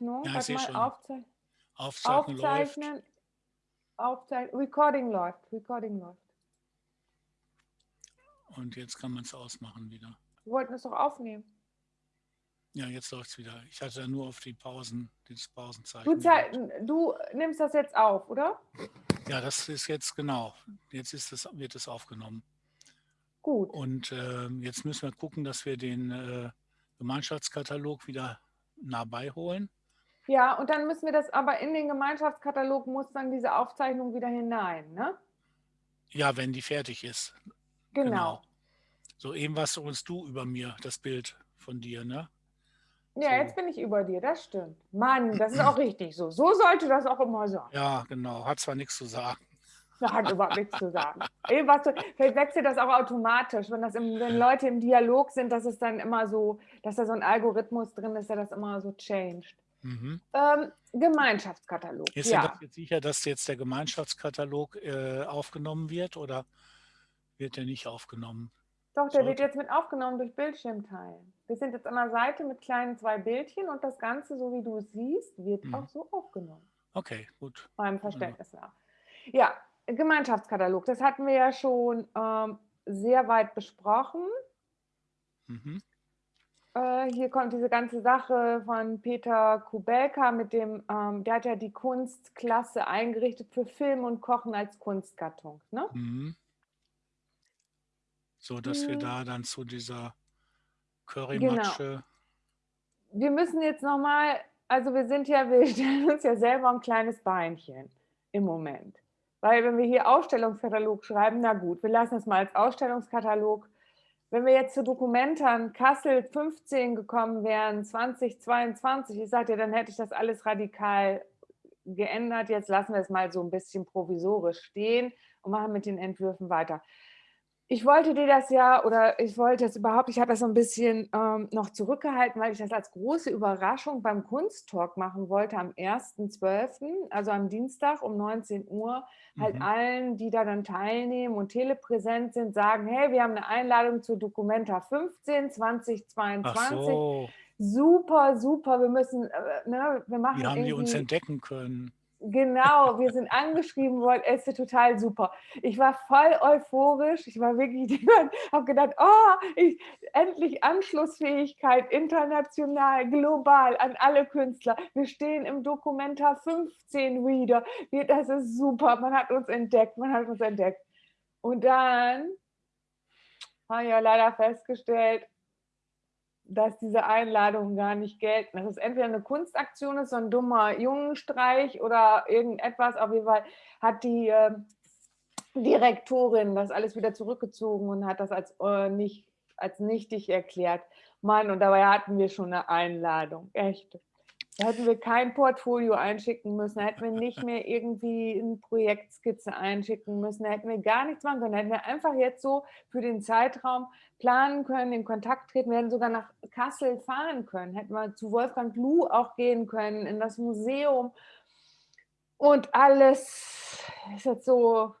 Aufzeichnung. Ja, ich mal, schon. Aufzei Aufzeichnen läuft. aufzeichnen. Aufzeichnen. Recording läuft. Recording läuft. Und jetzt kann man es ausmachen wieder. Wir wollten es doch aufnehmen. Ja, jetzt läuft es wieder. Ich hatte ja nur auf die Pausen, dieses Pausenzeichen. Du, du nimmst das jetzt auf, oder? Ja, das ist jetzt genau. Jetzt ist es, wird es aufgenommen. Gut. Und ähm, jetzt müssen wir gucken, dass wir den äh, Gemeinschaftskatalog wieder nah beiholen. Ja, und dann müssen wir das aber in den Gemeinschaftskatalog muss dann diese Aufzeichnung wieder hinein, ne? Ja, wenn die fertig ist. Genau. So eben warst du uns du über mir, das Bild von dir, ne? Ja, So. jetzt bin ich über dir, das stimmt. Mann, das ist auch richtig so. So sollte das auch immer sein. Ja, genau. Hat zwar nichts zu sagen. Hat überhaupt nichts zu sagen. Ey, was du, vielleicht wechselt das auch automatisch, wenn, das im, wenn Leute im Dialog sind, dass es dann immer so, dass da so ein Algorithmus drin ist, der das immer so changed. Mhm. Ähm, Gemeinschaftskatalog. Ist ja. jetzt sicher, dass jetzt der Gemeinschaftskatalog äh, aufgenommen wird oder wird der nicht aufgenommen? Doch, der wird sollte- jetzt mit aufgenommen durch Bildschirmteilen. Wir sind jetzt an der Seite mit kleinen zwei Bildchen und das Ganze, so wie du es siehst, wird Mhm. auch so aufgenommen. Okay, gut. meinem Verständnis nach. Ja, Gemeinschaftskatalog, das hatten wir ja schon ähm, sehr weit besprochen. Mhm. Äh, hier kommt diese ganze Sache von Peter Kubelka mit dem, ähm, der hat ja die Kunstklasse eingerichtet für Film und Kochen als Kunstgattung. Ne? Mhm. So, dass wir Mhm. da dann zu dieser Currymatsche. Wir müssen jetzt nochmal, also wir sind ja, wir stellen uns ja selber ein kleines Beinchen im Moment. Weil wenn wir hier Ausstellungskatalog schreiben, na gut, wir lassen es mal als Ausstellungskatalog. Wenn wir jetzt zu Dokumentern Kassel 15 gekommen wären, 2022, ich sagte, dann hätte ich das alles radikal geändert. Jetzt lassen wir es mal so ein bisschen provisorisch stehen und machen mit den Entwürfen weiter. Ich wollte dir das ja, oder ich wollte es überhaupt, ich habe das so ein bisschen ähm, noch zurückgehalten, weil ich das als große Überraschung beim Kunsttalk machen wollte am 1.12., also am Dienstag um 19 Uhr, halt Mhm. allen, die da dann teilnehmen und telepräsent sind, sagen, hey, wir haben eine Einladung zu Documenta 15 Ach 2022. so, Super, super, wir müssen, äh, ne, wir machen wie haben die uns entdecken können? Genau, wir sind angeschrieben worden, es ist total super. Ich war voll euphorisch, ich war wirklich, ich habe gedacht, oh, ich, endlich Anschlussfähigkeit, international, global, an alle Künstler. Wir stehen im Dokumenta 15 Reader, wir, das ist super, man hat uns entdeckt, man hat uns entdeckt. Und dann habe ich ja leider festgestellt, dass diese Einladungen gar nicht gelten. Dass es entweder eine Kunstaktion ist, so ein dummer Jungenstreich oder irgendetwas. Auf jeden Fall hat die äh, Direktorin das alles wieder zurückgezogen und hat das als, äh, nicht, als nichtig erklärt. Mann, und dabei hatten wir schon eine Einladung. Echt. Da hätten wir kein Portfolio einschicken müssen, da hätten wir nicht mehr irgendwie eine Projektskizze einschicken müssen, da hätten wir gar nichts machen können. Da hätten wir einfach jetzt so für den Zeitraum planen können, in Kontakt treten, wir hätten sogar nach Kassel fahren können, hätten wir zu Wolfgang Lu auch gehen können, in das Museum. Und alles ist jetzt so,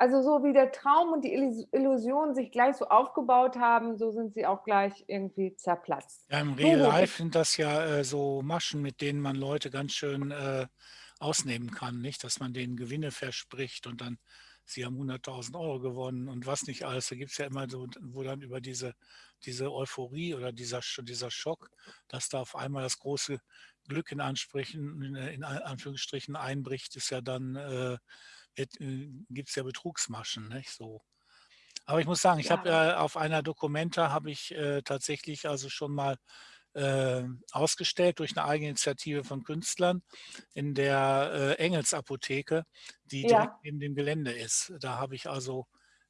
also so wie der Traum und die Illus- Illusion sich gleich so aufgebaut haben, so sind sie auch gleich irgendwie zerplatzt. Ja, im Real Life sind das ja äh, so Maschen, mit denen man Leute ganz schön äh, ausnehmen kann, nicht? Dass man denen Gewinne verspricht und dann, sie haben 100.000 Euro gewonnen und was nicht alles. Da gibt es ja immer so, wo dann über diese, diese Euphorie oder dieser, dieser Schock, dass da auf einmal das große Glück in, Ansprechen, in, in Anführungsstrichen einbricht, ist ja dann, äh, gibt es ja Betrugsmaschen, nicht? So. Aber ich muss sagen, ich habe Ja. äh, auf einer Dokumenta habe ich äh, tatsächlich also schon mal äh, ausgestellt durch eine Eigeninitiative von Künstlern in der äh, Engelsapotheke, die Ja. direkt neben dem Gelände ist. Da habe ich also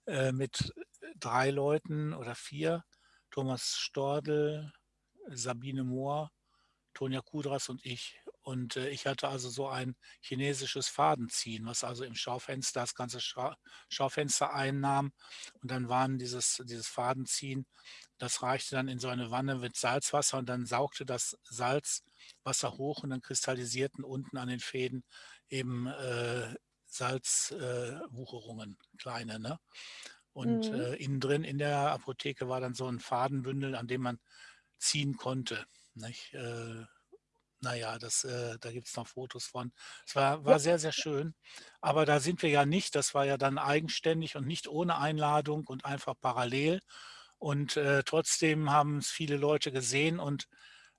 äh, mit drei Leuten oder vier, Thomas Stordel, Sabine Mohr, Tonja Kudras und ich. Und äh, ich hatte also so ein chinesisches Fadenziehen, was also im Schaufenster das ganze Scha Schaufenster einnahm. Und dann waren dieses, dieses Fadenziehen, das reichte dann in so eine Wanne mit Salzwasser und dann saugte das Salzwasser hoch und dann kristallisierten unten an den Fäden eben äh, Salzwucherungen, kleine. Ne? Und Mhm. äh, innen drin in der Apotheke war dann so ein Fadenbündel, an dem man ziehen konnte. Nicht? Naja, das, äh, da gibt es noch Fotos von. Es war, war sehr, sehr schön. Aber da sind wir ja nicht. Das war ja dann eigenständig und nicht ohne Einladung und einfach parallel. Und äh, trotzdem haben es viele Leute gesehen und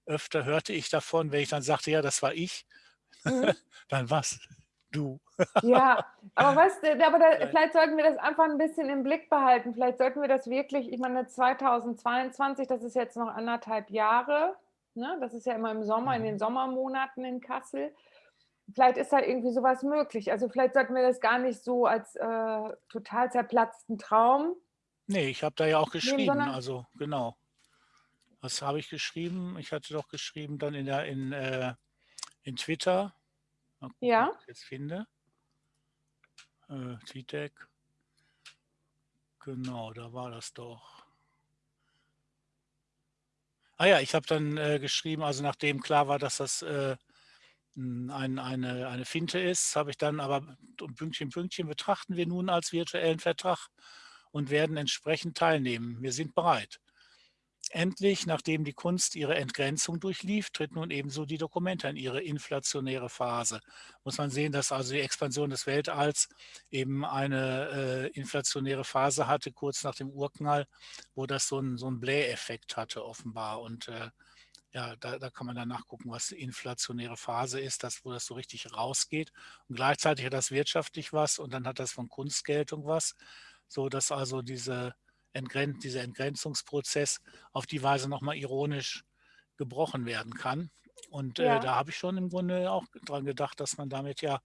öfter hörte ich davon, wenn ich dann sagte, ja, das war ich, Mhm. dann was? Du. Ja, aber weißt du, aber da, vielleicht sollten wir das einfach ein bisschen im Blick behalten. Vielleicht sollten wir das wirklich, ich meine, 2022, das ist jetzt noch anderthalb Jahre, ne? Das ist ja immer im Sommer, in Mhm. den Sommermonaten in Kassel. Vielleicht ist da irgendwie sowas möglich. Also vielleicht sollten wir das gar nicht so als äh, total zerplatzten Traum Nee, ich habe da ja auch nehmen, geschrieben, sondern also genau. Was habe ich geschrieben? Ich hatte doch geschrieben dann in der in, äh, in Twitter. Gucken, ja, ich jetzt finde. Äh, TweetDeck. Genau, da war das doch. Ah ja, ich habe dann äh, geschrieben, also nachdem klar war, dass das äh, n- ein, eine, eine Finte ist, habe ich dann aber Pünktchen, Pünktchen betrachten wir nun als virtuellen Vertrag und werden entsprechend teilnehmen. Wir sind bereit. Endlich, nachdem die Kunst ihre Entgrenzung durchlief, tritt nun ebenso die Dokumente in ihre inflationäre Phase. Muss man sehen, dass also die Expansion des Weltalls eben eine äh, inflationäre Phase hatte, kurz nach dem Urknall, wo das so einen so einen Bläheffekt hatte offenbar. Und äh, ja, da, da kann man dann nachgucken, was die inflationäre Phase ist, das, wo das so richtig rausgeht. Und gleichzeitig hat das wirtschaftlich was und dann hat das von Kunstgeltung was, so dass also diese Entgren dieser Entgrenzungsprozess auf die Weise nochmal ironisch gebrochen werden kann. Und äh, ja. da habe ich schon im Grunde auch dran gedacht, dass man damit ja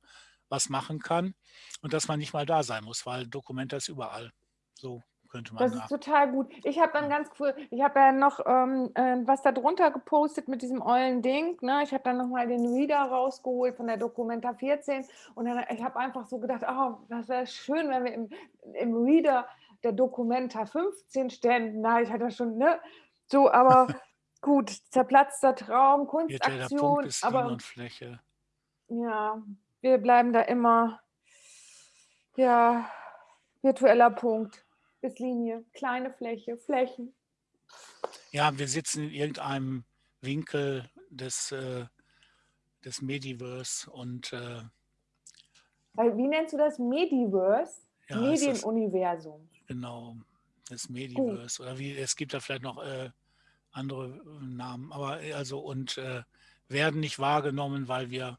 was machen kann und dass man nicht mal da sein muss, weil Dokumenta ist überall. So könnte man Das da. ist total gut. Ich habe dann ganz cool, ich habe ja noch ähm, äh, was da drunter gepostet mit diesem ollen Ding. Ne? Ich habe dann nochmal den Reader rausgeholt von der Documenta 14 und dann, ich habe einfach so gedacht, oh, das wäre schön, wenn wir im, im Reader der Documenta 15 ständen. Na, ich hatte schon, ne? So, aber gut, zerplatzter Traum, Kunstaktion, aber Fläche. ja, wir bleiben da immer, ja, virtueller Punkt, ist Linie, kleine Fläche, Flächen. Ja, wir sitzen in irgendeinem Winkel des, äh, des Mediverse und äh, wie nennst du das? Mediverse? ja, Medienuniversum. Genau das Mediverse. Oder wie, es gibt da vielleicht noch äh, andere äh, Namen, aber äh, also und äh, werden nicht wahrgenommen, weil wir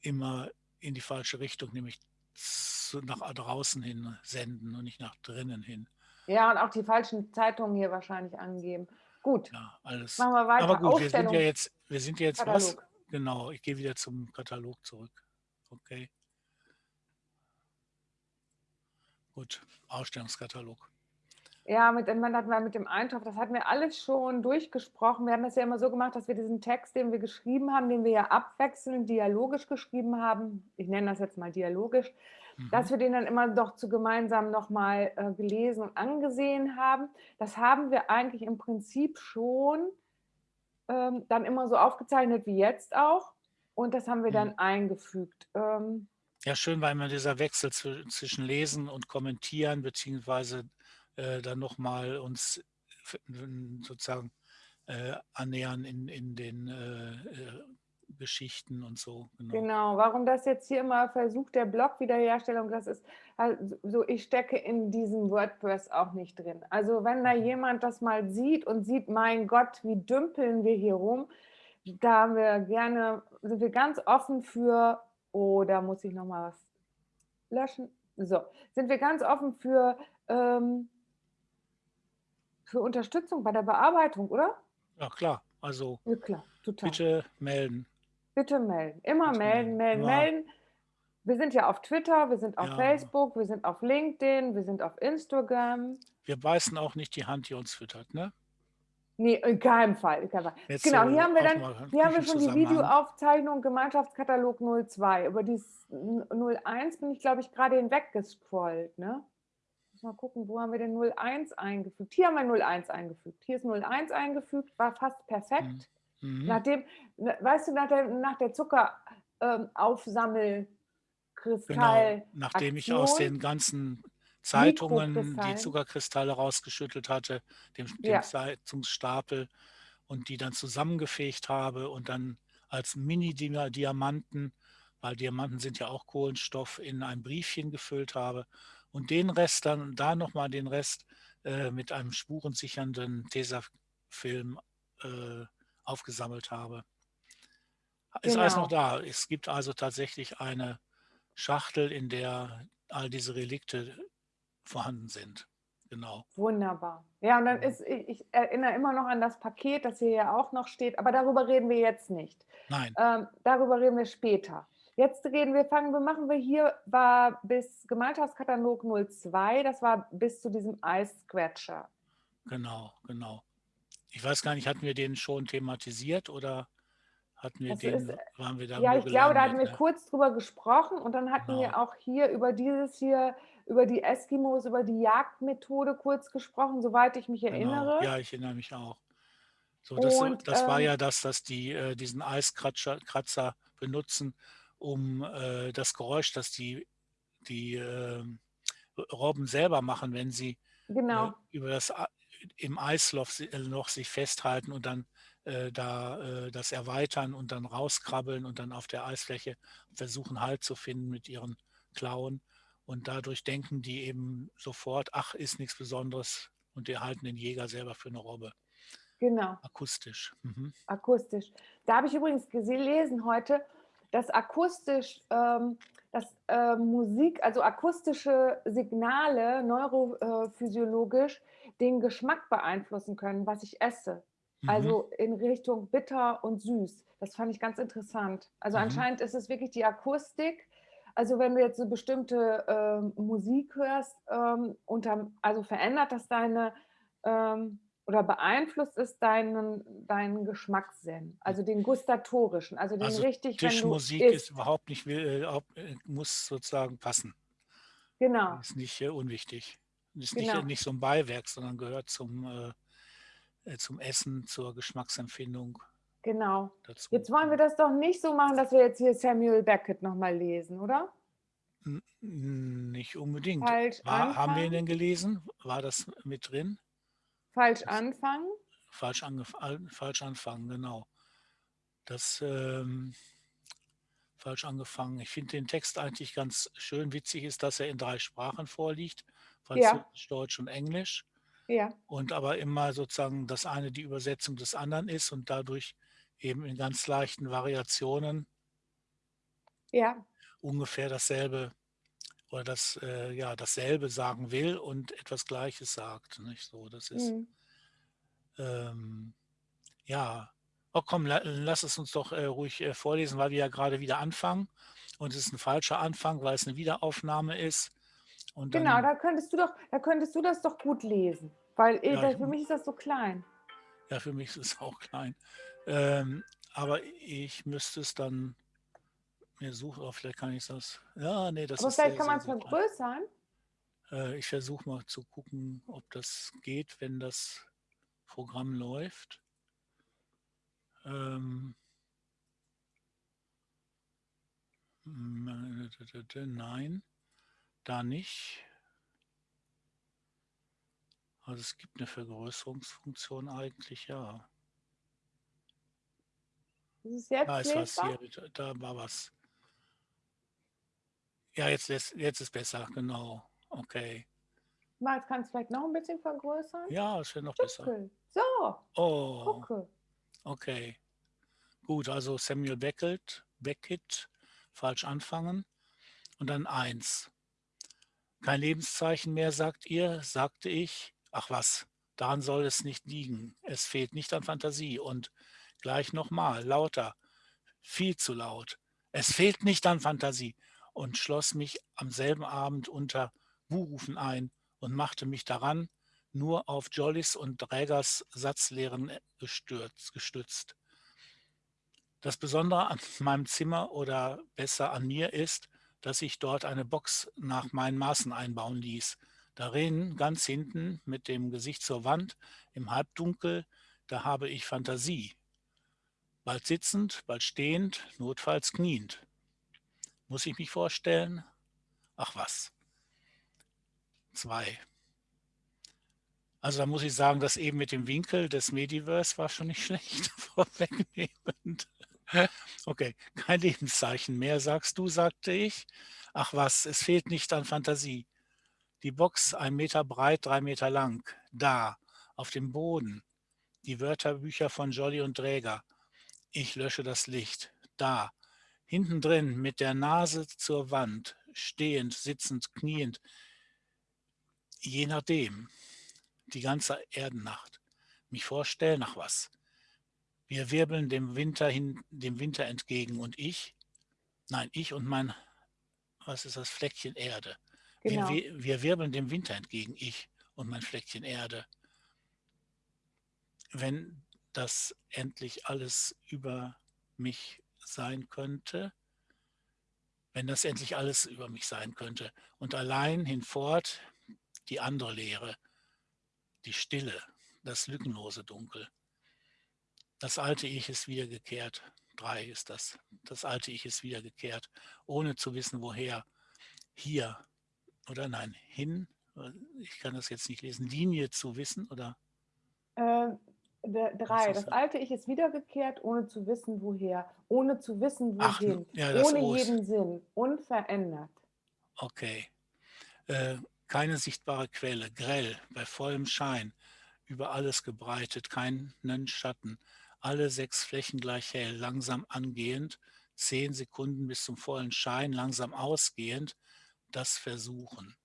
immer in die falsche Richtung, nämlich zu, nach draußen hin senden und nicht nach drinnen hin. Ja, und auch die falschen Zeitungen hier wahrscheinlich angeben. Gut, Ja, alles. machen wir weiter. Aber gut, wir sind ja jetzt, wir sind ja jetzt was? Katalog. Genau, ich gehe wieder zum Katalog zurück. Okay. Gut, Ausstellungskatalog. Ja, mit, dem- hatten wir mit dem Eintopf, das hatten wir alles schon durchgesprochen. Wir haben das ja immer so gemacht, dass wir diesen Text, den wir geschrieben haben, den wir ja abwechselnd dialogisch geschrieben haben, ich nenne das jetzt mal dialogisch, Mhm. dass wir den dann immer doch zu gemeinsam nochmal äh, gelesen und angesehen haben. Das haben wir eigentlich im Prinzip schon ähm, dann immer so aufgezeichnet wie jetzt auch. Und das haben wir Mhm. dann eingefügt. Ähm, Ja, schön war immer dieser Wechsel zw- zwischen Lesen und Kommentieren, beziehungsweise äh, dann nochmal uns sozusagen äh, annähern in, in den äh, äh, Geschichten und so. Genau. Genau, warum das jetzt hier immer versucht, der Blog-Wiederherstellung, das ist also so, ich stecke in diesem WordPress auch nicht drin. Also wenn da Mhm. jemand das mal sieht und sieht, mein Gott, wie dümpeln wir hier rum, da haben wir gerne, sind wir ganz offen für, da muss ich nochmal was löschen. So, sind wir ganz offen für, ähm, für Unterstützung bei der Bearbeitung, oder? Ja, klar. Also Ja, klar, bitte melden. Bitte melden. Immer Bitte melden, melden, melden. Immer. melden. Wir sind ja auf Twitter, wir sind auf Ja. Facebook, wir sind auf LinkedIn, wir sind auf Instagram. Wir beißen auch nicht die Hand, die uns füttert, ne? Nee, in keinem Fall. In keinem Fall. Jetzt Genau, hier haben wir dann, hier haben wir schon die. Videoaufzeichnung Gemeinschaftskatalog 02. Über die 01 bin ich, glaube ich, gerade hinweggescrollt. Ne? Muss mal gucken, wo haben wir denn 01 eingefügt? Hier haben wir 01 eingefügt. Hier ist 01 eingefügt, war fast perfekt. Mhm. Nachdem, ne, weißt du, nach der, nach der Zucker ähm, Genau, Aufsammelkristall nachdem ich aus den ganzen Zeitungen die. Zuckerkristalle rausgeschüttelt hatte, dem, dem Ja. Zeitungsstapel und die dann zusammengefegt habe und dann als Mini-Diamanten, weil Diamanten sind ja auch Kohlenstoff, in ein Briefchen gefüllt habe und den Rest dann, da nochmal den Rest äh, mit einem spurensichernden Tesafilm äh, aufgesammelt habe. Ist genau. alles noch genau. da. Es gibt also tatsächlich eine Schachtel, in der all diese Relikte vorhanden sind. Genau. Wunderbar. Ja, und dann ist, ich, erinnere immer noch an das Paket, das hier ja auch noch steht, aber darüber reden wir jetzt nicht. Nein. Ähm, darüber reden wir später. Jetzt reden wir, fangen wir, machen wir hier, war bis Gemeinschaftskatalog 02, das war bis zu diesem Ice Scratcher. Genau, genau. Ich weiß gar nicht, hatten wir den schon thematisiert oder hatten wir das den, ist, waren wir da? Ja, ich glaube, da hatten wir ne? kurz drüber gesprochen und dann hatten genau. wir auch hier über dieses hier, über die Eskimos, über die Jagdmethode kurz gesprochen, soweit ich mich genau. erinnere. Ja, ich erinnere mich auch. So, das, und, das ähm, war ja das, dass die äh, diesen Eiskratzer benutzen, um äh, das Geräusch, das die, die äh, Robben selber machen, wenn sie genau. äh, über das im Eisloch noch sich festhalten und dann äh, da äh, das erweitern und dann rauskrabbeln und dann auf der Eisfläche versuchen Halt zu finden mit ihren Klauen. Und dadurch denken die eben sofort, ach, ist nichts Besonderes und die halten den Jäger selber für eine Robbe. Genau. Akustisch. Mhm. Akustisch. Da habe ich übrigens gelesen heute, dass akustisch, ähm, dass äh, Musik, also akustische Signale neurophysiologisch den Geschmack beeinflussen können, was ich esse. Mhm. Also in Richtung bitter und süß. Das fand ich ganz interessant. Also mhm. anscheinend ist es wirklich die Akustik. Also wenn du jetzt eine bestimmte äh, Musik hörst, ähm, unter, also verändert das deine ähm, oder beeinflusst es deinen, deinen Geschmackssinn, also den gustatorischen, also den also richtig, Tischmusik ist überhaupt nicht, will, äh, äh, muss sozusagen passen. Genau. Ist nicht äh, unwichtig. Ist genau. nicht, nicht so ein Beiwerk, sondern gehört zum, äh, zum Essen, zur Geschmacksempfindung. Genau. Dazu. Jetzt wollen wir das doch nicht so machen, dass wir jetzt hier Samuel Beckett nochmal lesen, oder? Nicht unbedingt. Falsch War, haben wir ihn denn gelesen? War das mit drin? Falsch anfangen? Falsch, falsch anfangen, genau. Das ähm, falsch angefangen. Ich finde den Text eigentlich ganz schön. Witzig ist, dass er in drei Sprachen vorliegt. Französisch, ja. Deutsch und Englisch. Ja. Und aber immer sozusagen das eine die Übersetzung des anderen ist und dadurch eben in ganz leichten Variationen ja. ungefähr dasselbe oder das äh, ja dasselbe sagen will und etwas Gleiches sagt. Nicht so, das ist mhm. ähm, ja. Oh komm, la, lass es uns doch äh, ruhig äh, vorlesen, weil wir ja gerade wieder anfangen und es ist ein falscher Anfang, weil es eine Wiederaufnahme ist. Und genau, dann, da könntest du doch, da könntest du das doch gut lesen, weil äh, ja, für mich ist das so klein. Ja, für mich ist es auch klein. Ähm, aber ich müsste es dann mir suche, aber vielleicht kann ich das. Ja, nee, das aber ist. vielleicht sehr, kann man es vergrößern. Äh, ich versuche mal zu gucken, ob das geht, wenn das Programm läuft. Ähm, nein, da nicht. Also es gibt eine Vergrößerungsfunktion eigentlich, ja. Ist es jetzt da ist was hier, da war was. Ja, jetzt ist, jetzt ist besser, genau. Okay. Mal, kannst du vielleicht noch ein bisschen vergrößern? Ja, es wird noch besser. So. Oh. Gucke. Okay. Gut, also Samuel Beckett, Beckett, falsch anfangen. Und dann eins. Kein Lebenszeichen mehr, sagt ihr, sagte ich. Ach was, daran soll es nicht liegen. Es fehlt nicht an Fantasie. Und gleich nochmal, lauter, viel zu laut. Es fehlt nicht an Fantasie und schloss mich am selben Abend unter Buhrufen ein und machte mich daran, nur auf Jollis und Drägers Satzlehren gestützt. Das Besondere an meinem Zimmer oder besser an mir ist, dass ich dort eine Box nach meinen Maßen einbauen ließ. Darin, ganz hinten, mit dem Gesicht zur Wand, im Halbdunkel, da habe ich Fantasie. Bald sitzend, bald stehend, notfalls kniend. Muss ich mich vorstellen? Ach was. Zwei. Also da muss ich sagen, dass eben mit dem Winkel des Mediverse war schon nicht schlecht vorwegnehmend. Okay, kein Lebenszeichen mehr, sagst du, sagte ich. Ach was, es fehlt nicht an Fantasie. Die Box, ein Meter breit, drei Meter lang. Da, auf dem Boden. Die Wörterbücher von Jolly und Dräger. Ich lösche das Licht. Da, hinten drin, mit der Nase zur Wand, stehend, sitzend, kniend. Je nachdem, die ganze Erdennacht. Mich vorstellen, nach was. Wir wirbeln dem Winter hin, dem Winter entgegen und ich, nein, ich und mein, was ist das, Fleckchen Erde. Genau. Wir, wir wirbeln dem Winter entgegen, ich und mein Fleckchen Erde. Wenn das endlich alles über mich sein könnte, wenn das endlich alles über mich sein könnte und allein hinfort die andere Leere, die Stille, das lückenlose Dunkel. Das alte Ich ist wiedergekehrt. Drei ist das. Das alte Ich ist wiedergekehrt, ohne zu wissen, woher. Hier oder nein, hin. Ich kann das jetzt nicht lesen. Linie zu wissen oder? Äh, drei. Das alte Ich ist wiedergekehrt, ohne zu wissen, woher. Ohne zu wissen, wohin. Ach, ja, ohne Os. jeden Sinn. Unverändert. Okay. Äh, keine sichtbare Quelle. Grell, bei vollem Schein. Über alles gebreitet, keinen Schatten alle sechs Flächen gleich hell, langsam angehend, zehn Sekunden bis zum vollen Schein, langsam ausgehend, das Versuchen.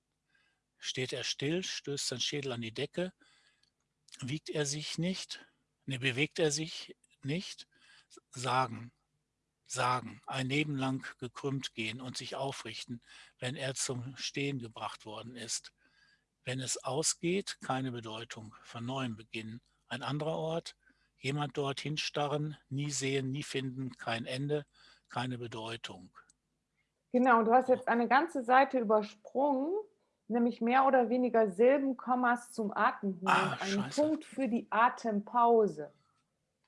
Steht er still, stößt sein Schädel an die Decke, wiegt er sich nicht, ne, bewegt er sich nicht, sagen, sagen, ein Leben lang gekrümmt gehen und sich aufrichten, wenn er zum Stehen gebracht worden ist. Wenn es ausgeht, keine Bedeutung, von neuem beginnen. Ein anderer Ort, Jemand dorthin starren, nie sehen, nie finden, kein Ende, keine Bedeutung. Genau, du hast jetzt eine ganze Seite übersprungen, nämlich mehr oder weniger Silben, Kommas zum Atem holen. Ah, Ein scheiße. Punkt für die Atempause.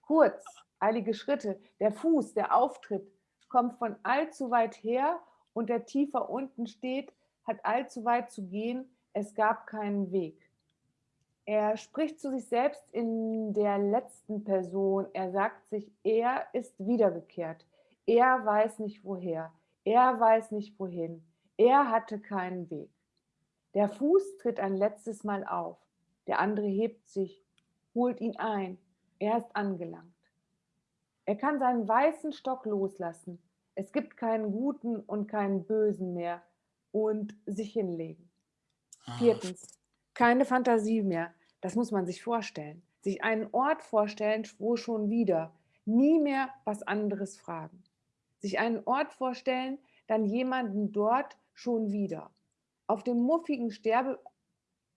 Kurz, eilige Schritte. Der Fuß, der Auftritt, kommt von allzu weit her und der tiefer unten steht, hat allzu weit zu gehen. Es gab keinen Weg. Er spricht zu sich selbst in der letzten Person. Er sagt sich, er ist wiedergekehrt. Er weiß nicht woher. Er weiß nicht wohin. Er hatte keinen Weg. Der Fuß tritt ein letztes Mal auf. Der andere hebt sich, holt ihn ein. Er ist angelangt. Er kann seinen weißen Stock loslassen. Es gibt keinen guten und keinen bösen mehr und sich hinlegen. Ah, Viertens, keine Fantasie mehr. Das muss man sich vorstellen. Sich einen Ort vorstellen, wo schon wieder nie mehr was anderes fragen. Sich einen Ort vorstellen, dann jemanden dort schon wieder. Auf dem muffigen Sterbe,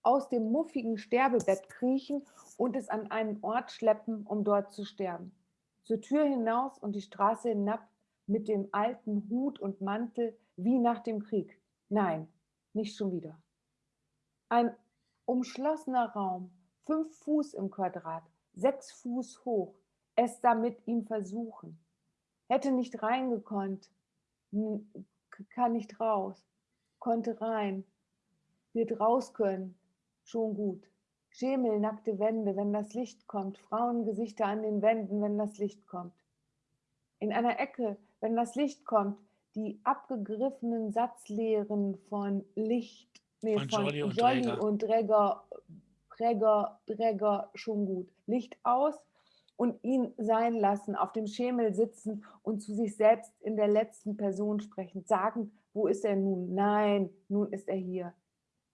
aus dem muffigen Sterbebett kriechen und es an einen Ort schleppen, um dort zu sterben. Zur Tür hinaus und die Straße hinab mit dem alten Hut und Mantel wie nach dem Krieg. Nein, nicht schon wieder. Ein umschlossener Raum, fünf Fuß im Quadrat, sechs Fuß hoch, es damit ihm versuchen. Hätte nicht reingekonnt, kann nicht raus, konnte rein, wird raus können, schon gut. Schemel, nackte Wände, wenn das Licht kommt, Frauengesichter an den Wänden, wenn das Licht kommt. In einer Ecke, wenn das Licht kommt, die abgegriffenen Satzlehren von Licht, nee, Von von Jolly und Jolly Dräger. und Dräger, Dräger, Dräger, schon gut. Licht aus und ihn sein lassen, auf dem Schemel sitzen und zu sich selbst in der letzten Person sprechen, sagen, wo ist er nun? Nein, nun ist er hier.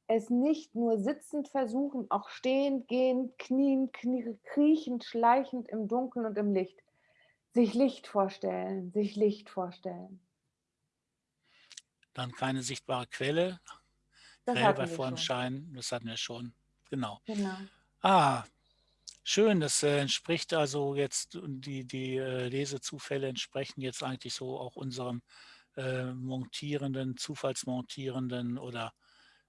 Es nicht nur sitzend versuchen, auch stehend, gehend, knien, knie, kriechend, schleichend im Dunkeln und im Licht. Sich Licht vorstellen, sich Licht vorstellen. Dann keine sichtbare Quelle. Das hatten bei vollem. Schein, das hatten wir schon. Genau. Genau. Ah, schön. Das äh, entspricht also jetzt, die, die äh, Lesezufälle entsprechen jetzt eigentlich so auch unserem äh, montierenden, zufallsmontierenden oder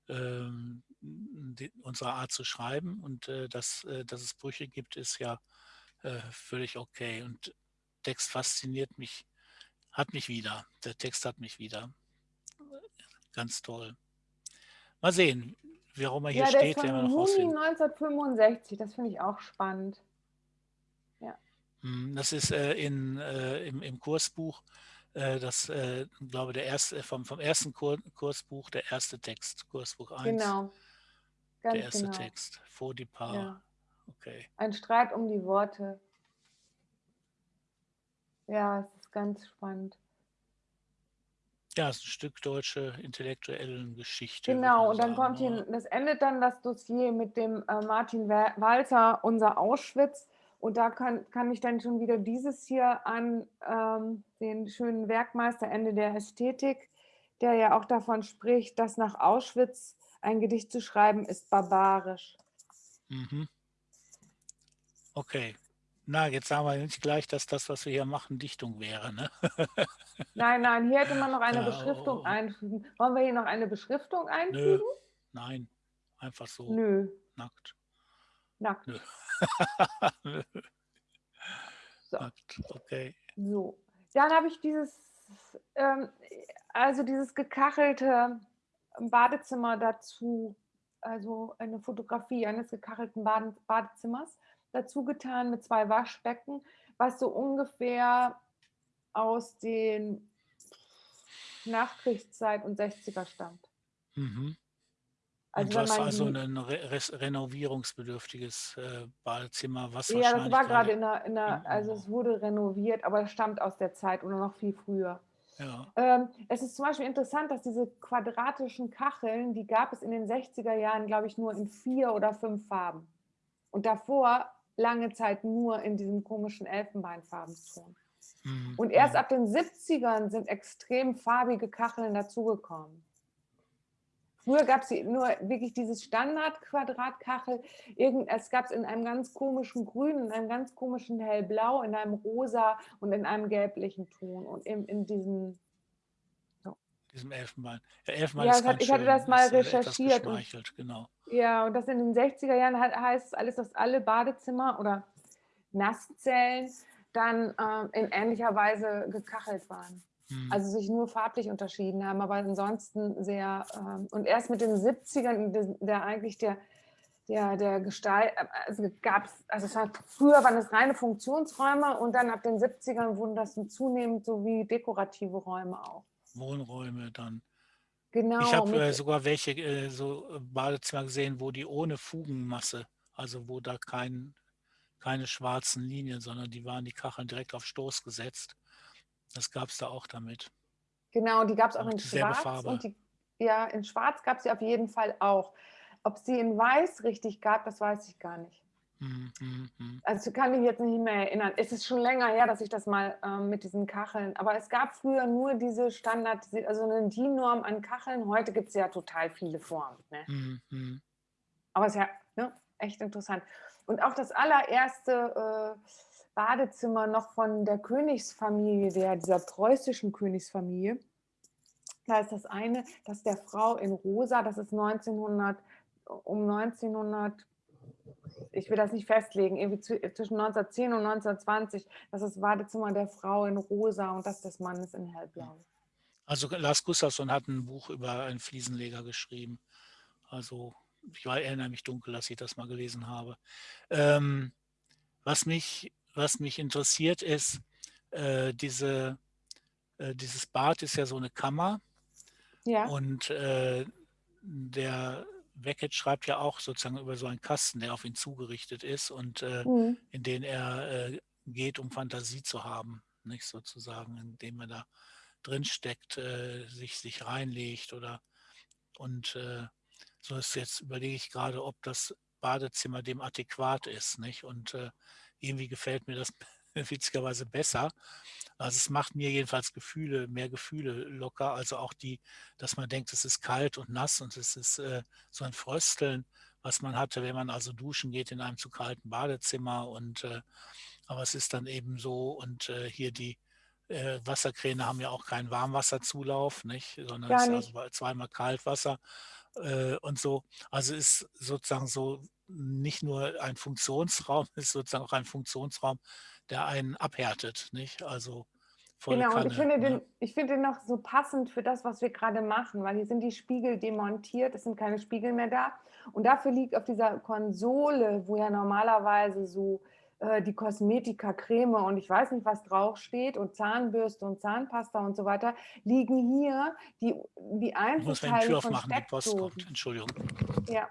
ähm, die, unserer Art zu schreiben. Und äh, dass, äh, dass es Brüche gibt, ist ja äh, völlig okay. Und Text fasziniert mich, hat mich wieder. Der Text hat mich wieder. Ganz toll. Mal sehen, warum er hier Ja, der steht, ist werden wir noch Juni rausfinden. 1965. Das finde ich auch spannend. Hm. Mhm, das ist äh, in, äh, im, im, Kursbuch, das, äh, glaube der erste, vom, vom ersten Kur Kursbuch, der erste Text, Kursbuch 1. Genau. Ganz der erste genau. Text, vor die Paar. Ja. Okay. Ein Streit um die Worte. Ja, es ist ganz spannend. Ja, es ist ein Stück deutsche intellektuelle Geschichte. Genau, und dann kommt hier, das endet dann das Dossier mit dem äh, Martin Walzer, unser Auschwitz. Und da kann, kann ich dann schon wieder dieses hier an ähm, den schönen Werkmeister Ende der Ästhetik, der ja auch davon spricht, dass nach Auschwitz ein Gedicht zu schreiben ist barbarisch. Mhm. Okay, na, jetzt sagen wir nicht gleich, dass das, was wir hier machen, Dichtung wäre, ne? Nein, nein, hier hätte man noch eine Ja, Beschriftung oh, oh. einfügen. Wollen wir hier noch eine Beschriftung Nö, einfügen? nein, einfach so Nö, nackt. nackt. Nö. So. okay. so. Dann habe ich dieses, ähm, also dieses gekachelte Badezimmer dazu, also eine Fotografie eines gekachelten Bade Badezimmers dazu getan mit zwei Waschbecken, was so ungefähr aus den Nachkriegszeit und 60er stammt. Mhm. Also Und was also die- ein re renovierungsbedürftiges äh, Badezimmer, was Ja, das war gerade in der, in der, also es wurde renoviert, aber es stammt aus der Zeit oder noch viel früher. Ja, Ähm, es ist zum Beispiel interessant, dass diese quadratischen Kacheln, die gab es in den 60er Jahren, glaube ich, nur in vier oder fünf Farben. Und davor lange Zeit nur in diesem komischen Elfenbeinfarbenton. mhm, Und erst mhm. ab den 70ern sind extrem farbige Kacheln dazugekommen. Früher gab es nur wirklich dieses Standard-Quadratkachel. Es gab es in einem ganz komischen Grün, in einem ganz komischen Hellblau, in einem Rosa und in einem gelblichen Ton. Und in, in diesem, diesem Elfenbein. Ja, Elfenbein Ja, ist hat- ich hatte das mal etwas recherchiert und- genau. ja, und das in den 60er Jahren hat, heißt es alles, dass alle Badezimmer oder Nasszellen dann ähm, in ähnlicher Weise gekachelt waren. Mhm. Also sich nur farblich unterschieden haben, aber ansonsten sehr, ähm, und erst mit den 70ern, der, eigentlich der, der, der Gestalt, also gab es, also es war, früher waren es reine Funktionsräume und dann ab den 70ern wurden das zunehmend so wie dekorative Räume auch. Wohnräume dann. Genau. Ich habe äh, sogar welche äh, so Badezimmer gesehen, wo die ohne Fugenmasse, also wo da kein, keine schwarzen Linien, sondern die waren die Kacheln direkt auf Stoß gesetzt. Das gab es da auch damit. Genau, die gab es auch in Schwarz. Farbe. Und die, ja, in Schwarz gab es sie auf jeden Fall auch. Ob sie in Weiß richtig gab, das weiß ich gar nicht. Mhm, mhm. Also kann ich jetzt nicht mehr erinnern. Es ist schon länger her, dass ich das mal ähm, mit diesen Kacheln, aber es gab früher nur diese Standard, also eine DIN-Norm an Kacheln. Heute gibt es ja total viele Formen. Ne? Mhm, mhm. Aber es ist ja ne, echt interessant. Und auch das allererste äh, Badezimmer noch von der Königsfamilie, der, dieser preußischen Königsfamilie. Da ist das eine, das der Frau in Rosa, das ist 1900, um 1900, ich will das nicht festlegen, irgendwie zwischen 1910 und 1920, das ist das Badezimmer der Frau in Rosa und das des Mannes in Hellblau. Also Lars Gustafsson hat ein Buch über einen Fliesenleger geschrieben. Also ich war, erinnere mich dunkel, dass ich das mal gelesen habe. Ähm, was, mich, was mich interessiert ist, äh, diese, äh, dieses Bad ist ja so eine Kammer Ja, und äh, der Beckett schreibt ja auch sozusagen über so einen Kasten, der auf ihn zugerichtet ist und äh, mhm. in den er äh, geht, um Fantasie zu haben, nicht sozusagen, indem er da drin steckt, äh, sich, sich reinlegt oder und so ist jetzt überlege ich gerade, ob das Badezimmer dem adäquat ist, nicht? Und äh, irgendwie gefällt mir das witzigerweise besser. Also es macht mir jedenfalls Gefühle, mehr Gefühle locker, also auch die, dass man denkt, es ist kalt und nass und es ist äh, so ein Frösteln, was man hatte, wenn man also duschen geht in einem zu kalten Badezimmer und äh, aber es ist dann eben so und äh, hier die äh, Wasserkräne haben ja auch keinen Warmwasserzulauf, nicht, sondern es ist also zweimal Kaltwasser äh, und so. Also ist sozusagen so nicht nur ein Funktionsraum, ist sozusagen auch ein Funktionsraum, der einen abhärtet, nicht? Also Genau, Kanne. und ich finde, ne? den, ich finde den noch so passend für das, was wir gerade machen, weil hier sind die Spiegel demontiert, es sind keine Spiegel mehr da. Und dafür liegt auf dieser Konsole, wo ja normalerweise so äh, die Kosmetika, Creme und ich weiß nicht, was draufsteht und Zahnbürste und Zahnpasta und so weiter, liegen hier die, die Ich muss Einzelteile von aufmachen, die Post kommt. Entschuldigung. Ja.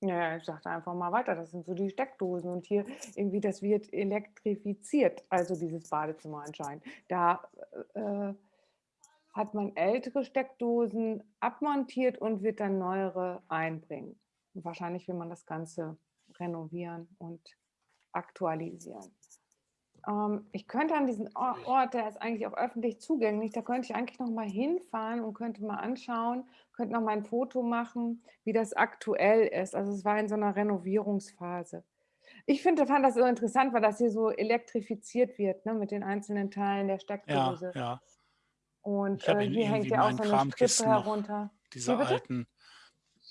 Ja, ich sagte einfach mal weiter, das sind so die Steckdosen und hier irgendwie, das wird elektrifiziert, also dieses Badezimmer anscheinend. Da äh, hat man ältere Steckdosen abmontiert und wird dann neuere einbringen. Und wahrscheinlich will man das Ganze renovieren und aktualisieren. Ähm, ich könnte an diesen Or- Ort, der ist eigentlich auch öffentlich zugänglich, da könnte ich eigentlich noch mal hinfahren und könnte mal anschauen, könnte noch mal ein Foto machen, wie das aktuell ist. Also es war in so einer Renovierungsphase. Ich finde, fand das so interessant, weil das hier so elektrifiziert wird, ne, mit den einzelnen Teilen der Ja, Steckdose. ja. Und Ich habe äh, in hier hängt ja auch meinen so eine Strippe Kramkisten noch herunter. Diese alten,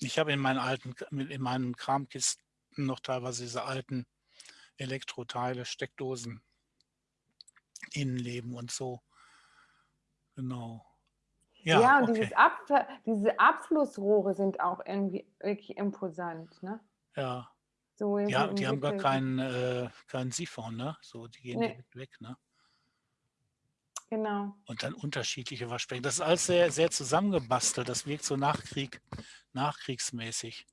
ich habe in meinen alten, in meinen Kramkisten noch teilweise diese alten Elektroteile, Steckdosen, Innenleben und so. Genau. Ja, Ja, und okay. dieses Ab diese Abflussrohre sind auch irgendwie wirklich imposant, ne? Ja. So Ja, die haben gar keinen, äh, keinen Siphon, ne? So, die gehen Nee. direkt weg, ne? Genau. Und dann unterschiedliche Waschbecken. Das ist alles sehr, sehr zusammengebastelt. Das wirkt so Nachkrieg, nachkriegsmäßig.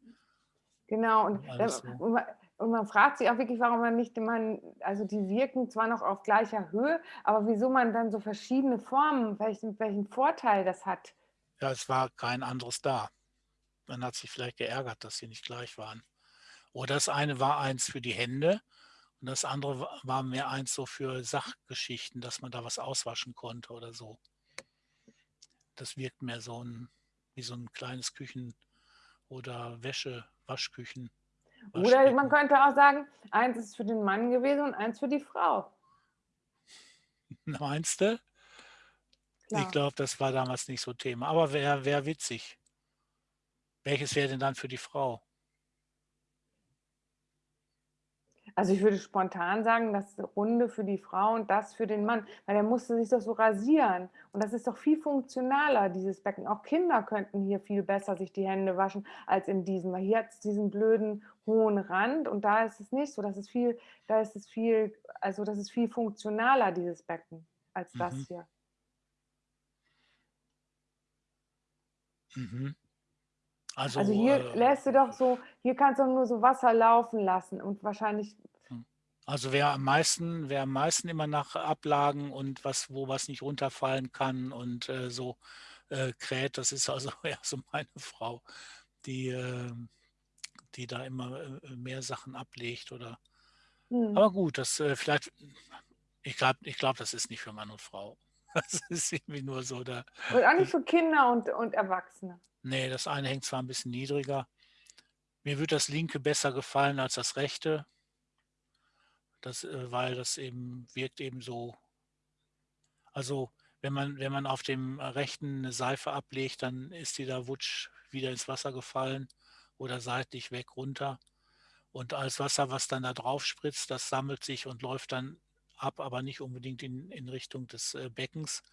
Genau. Und, dann, so. und, man, und man fragt sich auch wirklich, warum man nicht, man, also die wirken zwar noch auf gleicher Höhe, aber wieso man dann so verschiedene Formen, welchen, welchen Vorteil das hat. Ja, es war kein anderes da. Man hat sich vielleicht geärgert, dass sie nicht gleich waren. Oder das eine war eins für die Hände und das andere wa- war mehr eins so für Sachgeschichten, dass man da was auswaschen konnte oder so. Das wirkt mehr so ein, wie so ein kleines Küchen- oder Wäsche, Waschküchen. Oder man könnte auch sagen, eins ist für den Mann gewesen und eins für die Frau. Meinst du? Ich Klar. glaube, das war damals nicht so Thema. Aber wäre wär witzig. Welches wäre denn dann für die Frau? Also ich würde spontan sagen, das Runde für die Frau und das für den Mann, weil der musste sich doch so rasieren. Und das ist doch viel funktionaler, dieses Becken. Auch Kinder könnten hier viel besser sich die Hände waschen als in diesem, weil hier hat es diesen blöden hohen Rand und da ist es nicht so. Das ist viel, da ist es viel, also das ist viel funktionaler, dieses Becken, als das Mhm. hier. Mhm. Also, Also hier äh, lässt du doch so, hier kannst du nur so Wasser laufen lassen und wahrscheinlich, Also wer am meisten, wer am meisten immer nach Ablagen und was, wo was nicht runterfallen kann und äh, so äh, kräht, das ist also eher so meine Frau, die, äh, die da immer äh, mehr Sachen ablegt oder. hm. Aber gut, das äh, vielleicht, ich glaube, ich glaub, das ist nicht für Mann und Frau. Das ist irgendwie nur so da. und auch nicht für Kinder und, und Erwachsene. Nee, das eine hängt zwar ein bisschen niedriger. Mir wird das linke besser gefallen als das rechte. Das, äh, weil das eben wirkt eben so. Also wenn man, wenn man auf dem rechten eine Seife ablegt, dann ist die da wutsch wieder ins Wasser gefallen oder seitlich weg runter. Und alles Wasser, was dann da drauf spritzt, das sammelt sich und läuft dann ab, aber nicht unbedingt in, in Richtung des äh, Beckens.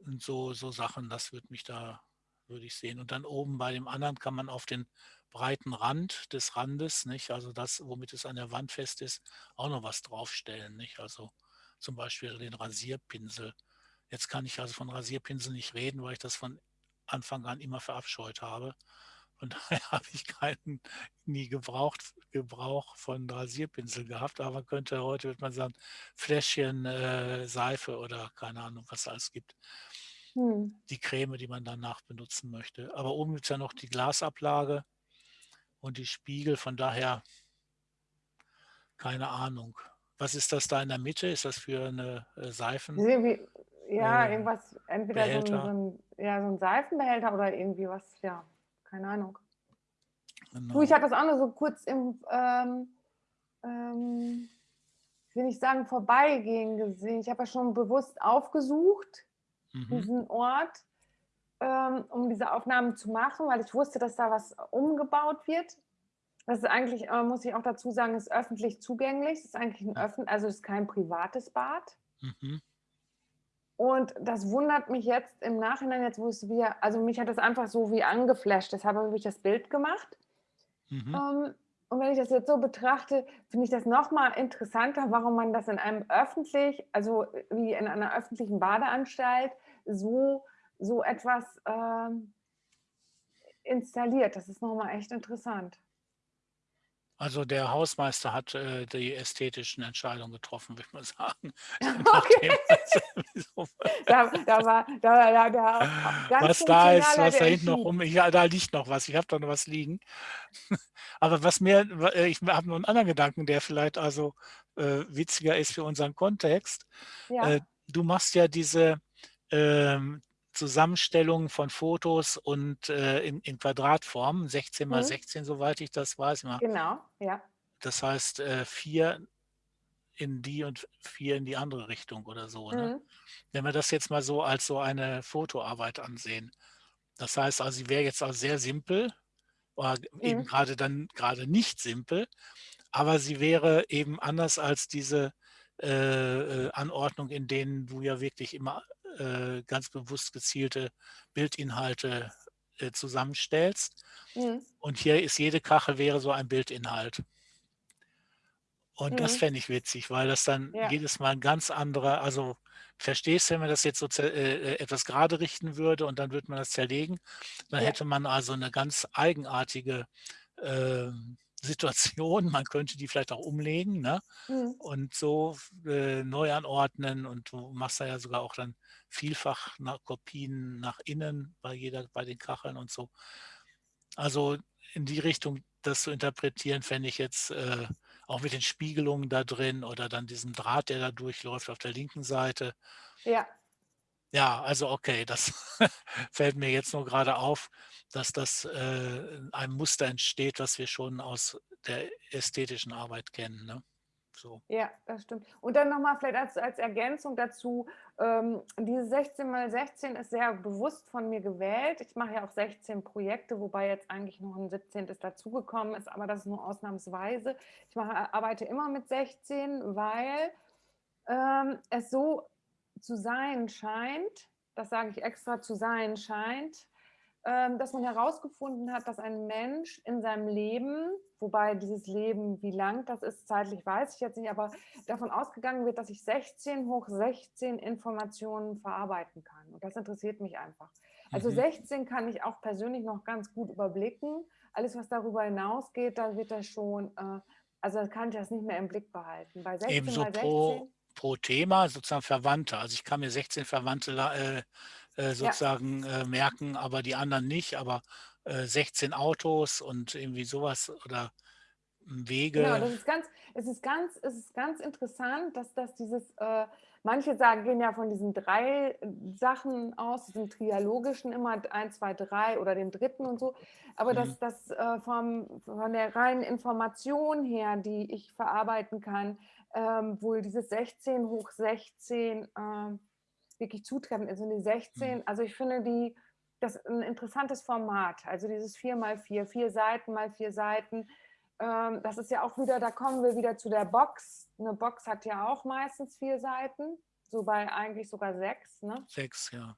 Und so, so Sachen, das würde mich da, würde ich sehen. Und dann oben bei dem anderen kann man auf den breiten Rand des Randes, nicht, also das, womit es an der Wand fest ist, auch noch was draufstellen, nicht? Also zum Beispiel den Rasierpinsel. Jetzt kann ich also von Rasierpinsel nicht reden, weil ich das von Anfang an immer verabscheut habe. Von daher habe ich keinen nie gebraucht, Gebrauch von Rasierpinsel gehabt, aber könnte heute, würde man sagen, Fläschchen äh, Seife oder keine Ahnung, was es alles gibt Hm. die Creme, die man danach benutzen möchte. Aber oben gibt es ja noch die Glasablage und die Spiegel, von daher keine Ahnung. Was ist das da in der Mitte? Ist das für eine äh, Seifen? ja, Äh, irgendwas, entweder so ein, so, ein, ja, so ein Seifenbehälter oder irgendwie was, ja, keine Ahnung. Du, Genau. ich hatte das auch nur so kurz im, ähm, ähm, ich will nicht sagen vorbeigehen gesehen. Ich habe ja schon bewusst aufgesucht, Mhm. diesen Ort, ähm, um diese Aufnahmen zu machen, weil ich wusste, dass da was umgebaut wird. Das ist eigentlich, äh, muss ich auch dazu sagen, ist öffentlich zugänglich. Das ist eigentlich ein öffentlich, also es ist kein privates Bad. Mhm. Und das wundert mich jetzt im Nachhinein, jetzt wo es wieder, also mich hat das einfach so wie angeflasht, deshalb habe ich das Bild gemacht. Mhm. Ähm, und wenn ich das jetzt so betrachte, finde ich das noch mal interessanter, warum man das in einem öffentlich also, wie in einer öffentlichen Badeanstalt so so etwas, ähm installiert. Das ist noch mal echt interessant. Also, der Hausmeister hat, äh, die ästhetischen Entscheidungen getroffen, würde ich mal sagen. Okay. Da da war da da Was da ist, was da hinten noch rum ja, da liegt noch was. Ich habe da noch was liegen. Aber was mir äh, ich habe noch 'n anderen Gedanken, der vielleicht also, äh, witziger ist für unseren Kontext. Äh, Ja. du machst ja diese, ähm, Zusammenstellung von Fotos und, äh, in in Quadratform, 16 mal Mhm. 16, soweit ich das weiß. Genau, ja. Das heißt, äh, 4 in die und 4 in die andere Richtung oder so, ne? Mhm. Wenn wir das jetzt mal so als so eine Fotoarbeit ansehen. Das heißt also, sie wäre jetzt auch sehr simpel oder eben Mhm. grade dann grade nicht simpel, aber sie wäre eben anders als diese, äh, äh, Anordnung, in denen du ja wirklich immer, äh, ganz bewusst gezielte Bildinhalte, äh, zusammenstellst. Mhm. Und hier ist jede Kachel wäre so ein Bildinhalt. Und das Mhm. fände ich witzig, weil das dann Ja. jedes Mal 'n ganz anderer also, verstehst, wenn man das jetzt so äh, äh, etwas gerade richten würde und dann würde man das zerlegen, dann Ja. hätte man also 'ne ganz eigenartige, ähm, Situation. Man könnte die vielleicht auch umlegen, ne, Mhm. und so äh, neu anordnen und du machst da ja sogar auch dann vielfach nach Kopien nach innen bei jeder bei den Kacheln und so. Also, in die Richtung das zu interpretieren, fände ich jetzt, äh auch mit den Spiegelungen da drin oder dann diesem Draht, der da durchläuft auf der linken Seite. Ja. Ja, also, okay, das fällt mir jetzt nur grade auf, dass das, äh, ein Muster entsteht, was wir schon aus der ästhetischen Arbeit kennen, ne? So. Ja, das stimmt. Und dann noch mal vielleicht als als Ergänzung dazu, ähm, diese 16 mal 16 ist sehr bewusst von mir gewählt. Ich mache ja auch 16 Projekte, wobei jetzt eigentlich noch 'n 17. dazugekommen ist, aber das ist nur ausnahmsweise. Ich mache arbeite immer mit 16, weil, ähm, es so zu sein scheint das sage ich extra, zu sein scheint, ähm, dass man herausgefunden hat, dass ein Mensch in seinem Leben wobei dieses Leben, wie lang das ist, zeitlich weiß ich jetzt nicht, aber davon ausgegangen wird, dass ich 16 hoch 16 Informationen verarbeiten kann. Und das interessiert mich einfach. Also, Mhm. 16 kann ich auch persönlich noch ganz gut überblicken. Alles, was darüber hinausgeht, da wird das schon, äh also, kann ich das nicht mehr im Blick behalten. Bei Eben 16 so mal pro 16 pro Thema sozusagen Verwandte. Also, ich kann mir 16 Verwandte äh, äh, Ja. sozusagen, äh, merken, aber die anderen nicht, aber, äh, 16 Autos und irgendwie so was oder, hm, Genau, Wege. das ist ganz es ist ganz es ist ganz interessant, dass dass dieses, äh manche sagen gehen ja von diesen 3 Sachen aus, diesem Trialogischen immer 1, 2, 3 oder dem 3. und so. Aber Mhm. dass das, äh, vom von der reinen Information her, die ich verarbeiten kann, ähm, wohl dieses 16 hoch 16, ähm, wirklich zutreffend ist. Und die Mhm. 16 also, ich finde die das 'n interessantes Format. Also, dieses 4 mal 4, 4 Seiten mal 4 Seiten. Ähm, das ist ja auch wieder da kommen wir wieder zu der Box. 'Ne Box hat ja auch meistens 4 Seiten, so bei eigentlich sogar 6, ne? 6, ja.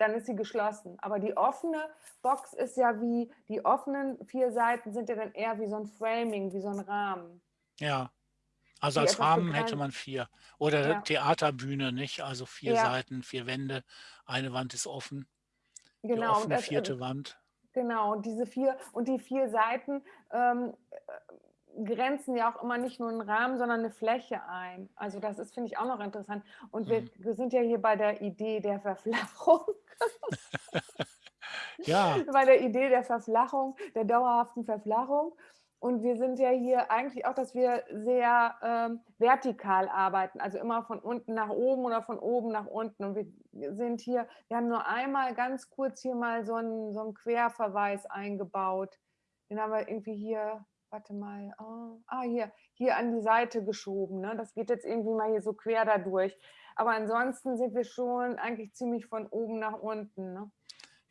Dann ist sie geschlossen. Aber die offene Box ist ja wie die offenen 4 Seiten sind ja dann eher wie so 'n Framing, wie so 'n Rahmen. Ja. Also, Die als Rahmen hätte man 4. Oder Ja. Theaterbühne, nicht? Also, 4 Ja. Seiten, 4 Wände, eine Wand ist offen. Die Genau, und offene das, äh 4. Wand. genau, und diese 4 und die 4 Seiten, ähm, äh, grenzen ja auch immer nicht nur 'n Rahmen, sondern 'ne Fläche ein. Also, das ist finde ich auch noch interessant. Und wir Mhm. wir sind ja hier bei der Idee der Verflachung. Ja. Bei der Idee der Verflachung der dauerhaften Verflachung. Und wir sind ja hier eigentlich auch, dass wir sehr, ähm, vertikal arbeiten, also, immer von unten nach oben oder von oben nach unten. Und wir sind hier wir haben nur einmal ganz kurz hier mal so 'n so 'n Querverweis eingebaut. Den haben wir irgendwie hier warte mal, oh, ah, hier hier an die Seite geschoben, ne? Das geht jetzt irgendwie mal hier so quer da durch. Aber ansonsten sind wir schon eigentlich ziemlich von oben nach unten, ne?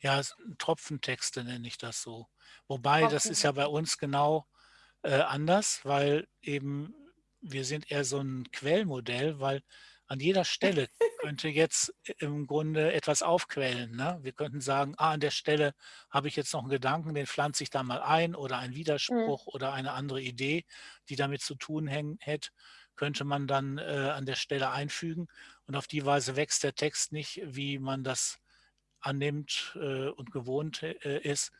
Ja, Tropfentexte nenne ich das so. Wobei, das ist ja bei uns genau, äh, anders, weil eben wir sind eher so 'n Quellmodell, weil an jeder Stelle könnte jetzt im Grunde etwas aufquellen. Ne? Wir könnten sagen, ah, an der Stelle habe ich jetzt noch einen Gedanken, den pflanze ich da mal ein oder ein Mhm. Widerspruch oder eine andere Idee, die damit zu tun hätte, könnte man dann äh, an der Stelle einfügen. Und auf die Weise wächst der Text nicht, wie man das annimmt äh, und gewohnt äh, ist,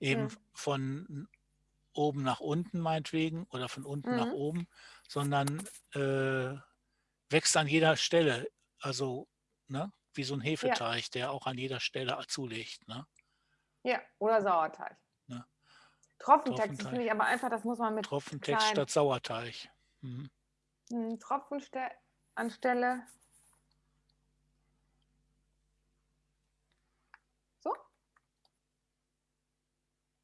eben Mhm. von oben nach unten meinetwegen oder von unten nach Mhm. oben, sondern äh, wächst an jeder Stelle, also ne, wie so ein Ja. Hefeteig, der auch an jeder Stelle zulegt. Ne? Ja, oder Sauerteig. Ne? Tropfentext, finde ich aber einfach, das muss man mit Tropfentext statt Sauerteig. Mhm. hm, Tropfenste anstelle so?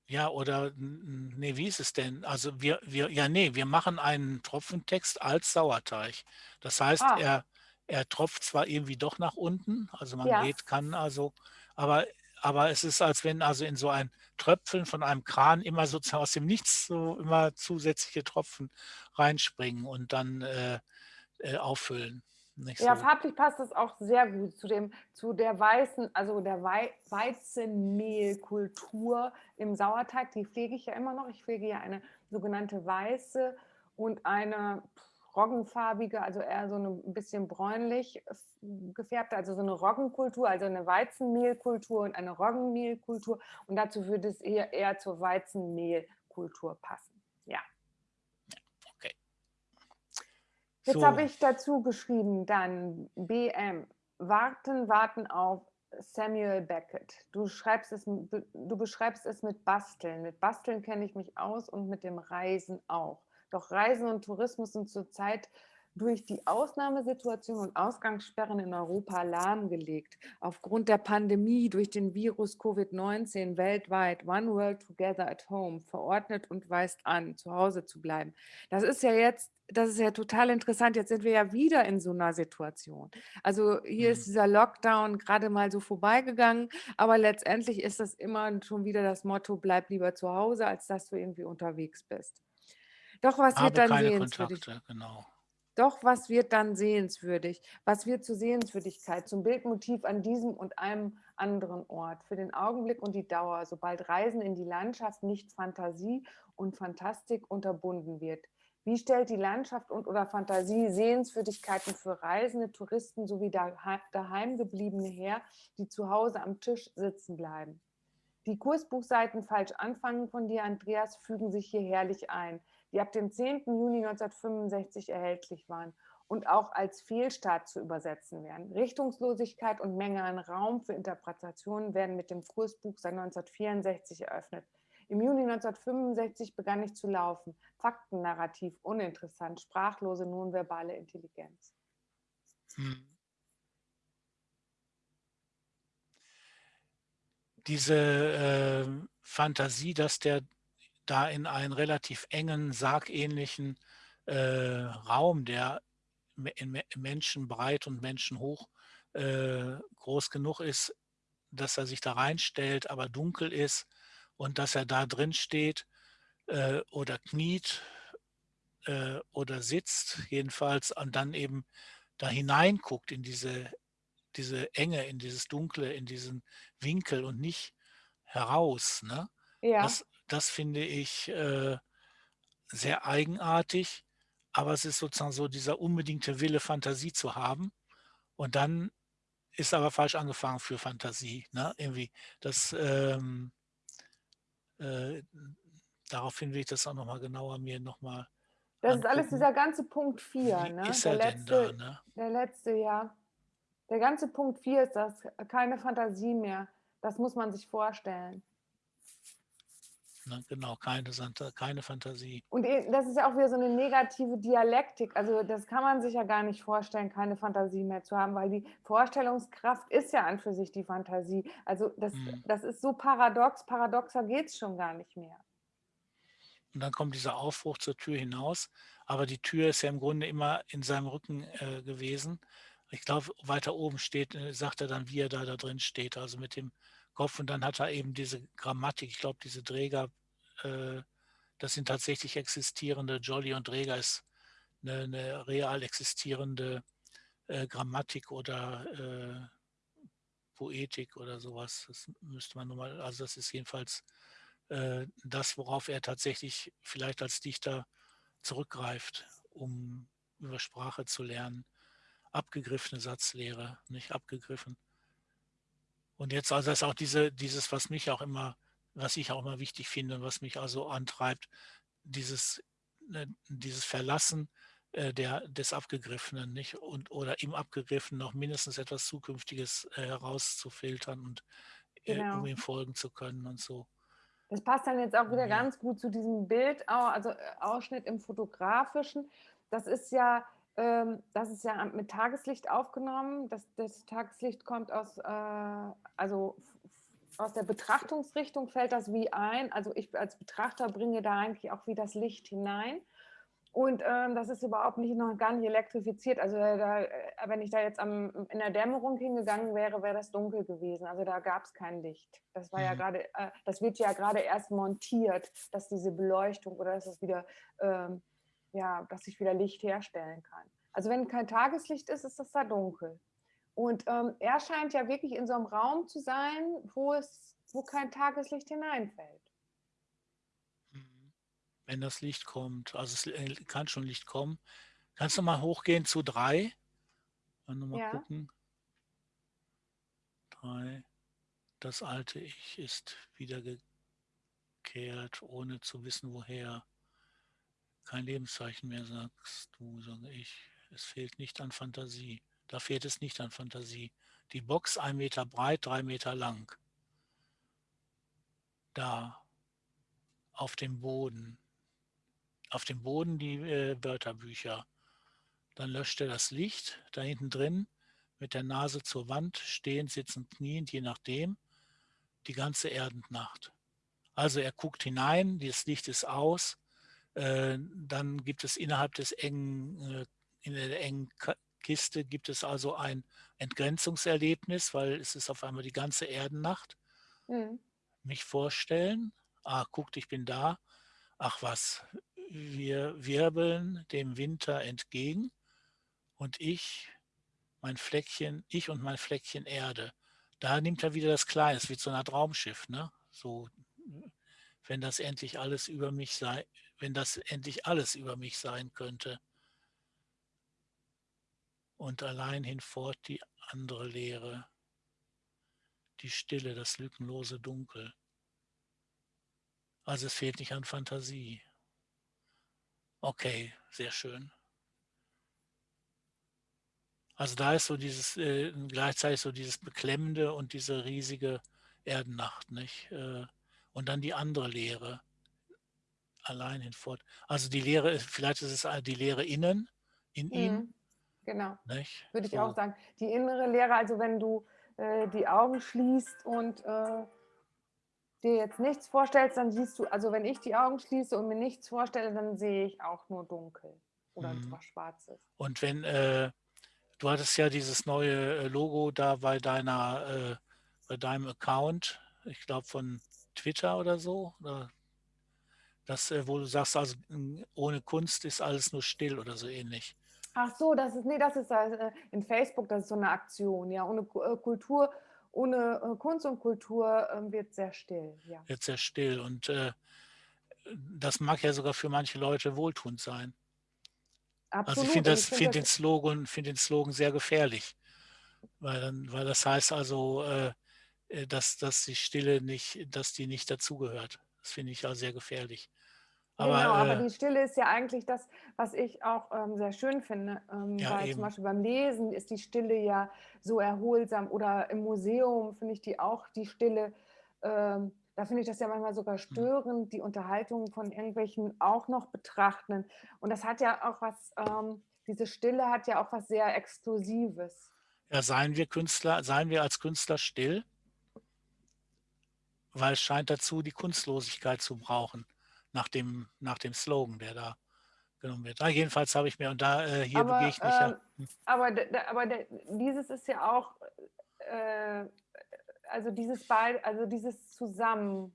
Ja, oder nee, wie ist es denn? Also wir, wir, ja, nee, wir machen einen Tropfentext als Sauerteig. Das heißt, Ah, er, er tropft zwar irgendwie doch nach unten, also man ja. geht, kann also, aber, aber es ist, als wenn also in so ein Tröpfeln von einem Kran immer sozusagen aus dem Nichts so immer zusätzliche Tropfen reinspringen und dann äh, äh, auffüllen. Nicht Ja, so. farblich passt das auch sehr gut zu dem, zu der weißen, also der Wei Weizenmehlkultur im Sauerteig. Die pflege ich ja immer noch. Ich pflege ja eine sogenannte weiße und eine roggenfarbige, also eher so eine ein bisschen bräunlich gefärbte, also so eine Roggenkultur, also eine Weizenmehlkultur und eine Roggenmehlkultur. Und dazu würde es eher, eher zur Weizenmehlkultur passen. Ja. Okay. Jetzt So, habe ich dazu geschrieben, dann BM, warten, warten auf Samuel Beckett. Du, schreibst es, du beschreibst es mit Basteln. Mit Basteln kenne ich mich aus und mit dem Reisen auch. Doch Reisen und Tourismus sind zurzeit durch die Ausnahmesituation und Ausgangssperren in Europa lahmgelegt. Aufgrund der Pandemie durch den Virus Covid-19 weltweit One World Together at Home verordnet und weist an, zu Hause zu bleiben. Das ist ja jetzt, das ist ja total interessant. Jetzt sind wir ja wieder in so einer Situation. Also hier ist hm, dieser Lockdown gerade mal so vorbeigegangen, aber letztendlich ist das immer schon wieder das Motto, bleib lieber zu Hause, als dass du irgendwie unterwegs bist. Doch was wird dann sehenswürdig? Kontakte, genau. Doch was wird dann sehenswürdig? Was wird zur Sehenswürdigkeit, zum Bildmotiv an diesem und einem anderen Ort? Für den Augenblick und die Dauer, sobald Reisen in die Landschaft nicht Fantasie und Fantastik unterbunden wird. Wie stellt die Landschaft und oder Fantasie Sehenswürdigkeiten für Reisende, Touristen sowie daheimgebliebene her, die zu Hause am Tisch sitzen bleiben? Die Kursbuchseiten falsch anfangen von dir, Andreas, fügen sich hier herrlich ein, die ab dem 10. Juni 1965 erhältlich waren und auch als Fehlstart zu übersetzen wären. Richtungslosigkeit und Menge an Raum für Interpretationen werden mit dem Kursbuch seit 1964 eröffnet. Im Juni 1965 begann ich zu laufen. Faktennarrativ, uninteressant, sprachlose, nonverbale Intelligenz. Hm. Diese äh, Fantasie, dass der da in einen relativ engen, sargähnlichen äh, Raum, der in menschenbreit und menschenhoch äh, groß genug ist, dass er sich da reinstellt, aber dunkel ist und dass er da drin steht äh, oder kniet äh, oder sitzt, jedenfalls, und dann eben da hineinguckt in diese, diese Enge, in dieses Dunkle, in diesen Winkel und nicht heraus. Ne? Ja, Das, das finde ich äh, sehr eigenartig, aber es ist sozusagen so dieser unbedingte Wille, Fantasie zu haben. Und dann ist aber falsch angefangen für Fantasie. Ne? Irgendwie das, ähm, äh, daraufhin will ich das auch nochmal genauer mir nochmal das ist alles angucken. dieser ganze Punkt 4, Wie ne? ist Der er denn da? letzte, Ne? der letzte, ja. Der ganze Punkt 4 ist das, keine Fantasie mehr. Das muss man sich vorstellen. Ne? Genau, keine, keine Fantasie. Und das ist ja auch wieder so eine negative Dialektik. Also das kann man sich ja gar nicht vorstellen, keine Fantasie mehr zu haben, weil die Vorstellungskraft ist ja an für sich die Fantasie. Also das, Hm. das ist so paradox, paradoxer geht es schon gar nicht mehr. Und dann kommt dieser Aufbruch zur Tür hinaus. Aber die Tür ist ja im Grunde immer in seinem Rücken äh, gewesen. Ich glaube, weiter oben steht, äh, sagt er dann, wie er da, da drin steht, also mit dem Kopf. Und dann hat er eben diese Grammatik, ich glaube, diese Träger, äh, das sind tatsächlich existierende, Jolly und Träger ist eine, eine real existierende äh, Grammatik oder äh, Poetik oder sowas. Das müsste man nochmal, also das ist jedenfalls äh, das, worauf er tatsächlich vielleicht als Dichter zurückgreift, um über Sprache zu lernen. Abgegriffene Satzlehre, nicht abgegriffen. Und jetzt also ist auch diese, dieses, was mich auch immer, was ich auch immer wichtig finde und was mich also antreibt, dieses, ne, dieses Verlassen äh, der, des Abgegriffenen nicht und oder im Abgegriffenen noch mindestens etwas Zukünftiges äh, herauszufiltern und äh, Genau. um ihm folgen zu können und so. Das passt dann jetzt auch wieder Ja. ganz gut zu diesem Bild, also Ausschnitt im Fotografischen. Das ist ja, das ist ja mit Tageslicht aufgenommen. Das, das Tageslicht kommt aus, äh, also aus der Betrachtungsrichtung fällt das wie ein. Also ich als Betrachter bringe da eigentlich auch wie das Licht hinein. Und ähm, das ist überhaupt nicht noch gar nicht elektrifiziert. Also da, äh, wenn ich da jetzt am, in der Dämmerung hingegangen wäre, wäre das dunkel gewesen. Also da gab es kein Licht. Das war ja Mhm. gerade, äh, das wird ja gerade erst montiert, dass diese Beleuchtung oder dass es wieder, ähm, ja, dass ich wieder Licht herstellen kann. Also wenn kein Tageslicht ist, ist das da dunkel. Und ähm, er scheint ja wirklich in so einem Raum zu sein, wo es, wo kein Tageslicht hineinfällt. Mhm. Wenn das Licht kommt, also es äh, kann schon Licht kommen. Kannst du mal hochgehen zu drei? Mal mal Ja. gucken. Drei. Das alte Ich ist wiedergekehrt, ohne zu wissen, woher. Kein Lebenszeichen mehr, sagst du, sage ich. Es fehlt nicht an Fantasie. Da fehlt es nicht an Fantasie. Die Box ein Meter breit, drei Meter lang. Da, auf dem Boden. Auf dem Boden die äh, Wörterbücher. Dann löscht er das Licht, da hinten drin, mit der Nase zur Wand, stehend, sitzend, kniend, je nachdem, die ganze Erdendnacht. Also er guckt hinein, das Licht ist aus, dann gibt es innerhalb des engen, äh, in der engen Kiste gibt es also ein Entgrenzungserlebnis, weil es ist auf einmal die ganze Erdennacht. Mhm. Mich vorstellen, ah, guckt, ich bin da, ach was, wir wirbeln dem Winter entgegen und ich, mein Fleckchen, ich und mein Fleckchen Erde. Da nimmt er wieder das Kleine, es wird so eine Art Raumschiff, ne? So, wenn das endlich alles über mich sei, wenn das endlich alles über mich sein könnte. Und allein hinfort die andere Leere, die Stille, das lückenlose Dunkel. Also es fehlt nicht an Fantasie. Okay, sehr schön. Also da ist so dieses, äh, gleichzeitig so dieses Beklemmende und diese riesige Erdennacht, nicht? Äh, und dann die andere Leere, allein hinfort. Also die Leere, ist- vielleicht ist es die Leere innen, in ihm, Mhm. Genau. nicht? würde ich So. auch sagen. Die innere Lehre, also wenn du äh, die Augen schließt und äh, dir jetzt nichts vorstellst, dann siehst du, also wenn ich die Augen schließe und mir nichts vorstelle, dann sehe ich auch nur dunkel oder Mhm. was Schwarzes. Und wenn, äh, du hattest ja dieses neue äh, Logo da bei deiner, äh, bei deinem Account, ich glaube von Twitter oder so, oder das, äh, wo du sagst, also m, ohne Kunst ist alles nur still oder so ähnlich. Ach so, das ist, nee, das ist äh, in Facebook, das ist so eine Aktion, ja, ohne äh, Kultur, ohne Kunst und Kultur ähm, wird sehr still, ja. Jetzt sehr still. Und äh, das mag ja sogar für manche Leute wohltuend sein. Absolut. Also ich finde das, find den Slogan, find den Slogan sehr gefährlich. Weil, dann, weil das heißt also, äh, dass, dass die Stille nicht, dass die nicht dazugehört. Das finde ich ja sehr gefährlich. Aber, genau, aber äh, die Stille ist ja eigentlich das, was ich auch ähm, sehr schön finde. Ähm, Ja, weil eben. zum Beispiel beim Lesen ist die Stille ja so erholsam oder im Museum finde ich die auch, die Stille. Ähm, da finde ich das ja manchmal Hm. sogar störend, die Unterhaltung von irgendwelchen auch noch betrachten. Und das hat ja auch was, ähm, diese Stille hat ja auch was sehr Exklusives. ja, seien wir Künstler, seien wir als Künstler still, weil es scheint dazu, die Kunstlosigkeit zu brauchen, nach dem, nach dem Slogan, der da genommen wird. Ah, jedenfalls habe ich mir, und da äh, hier aber, begegne ich ja. ähm, aber, aber dieses ist ja auch, äh, also dieses beid, also dieses zusammen,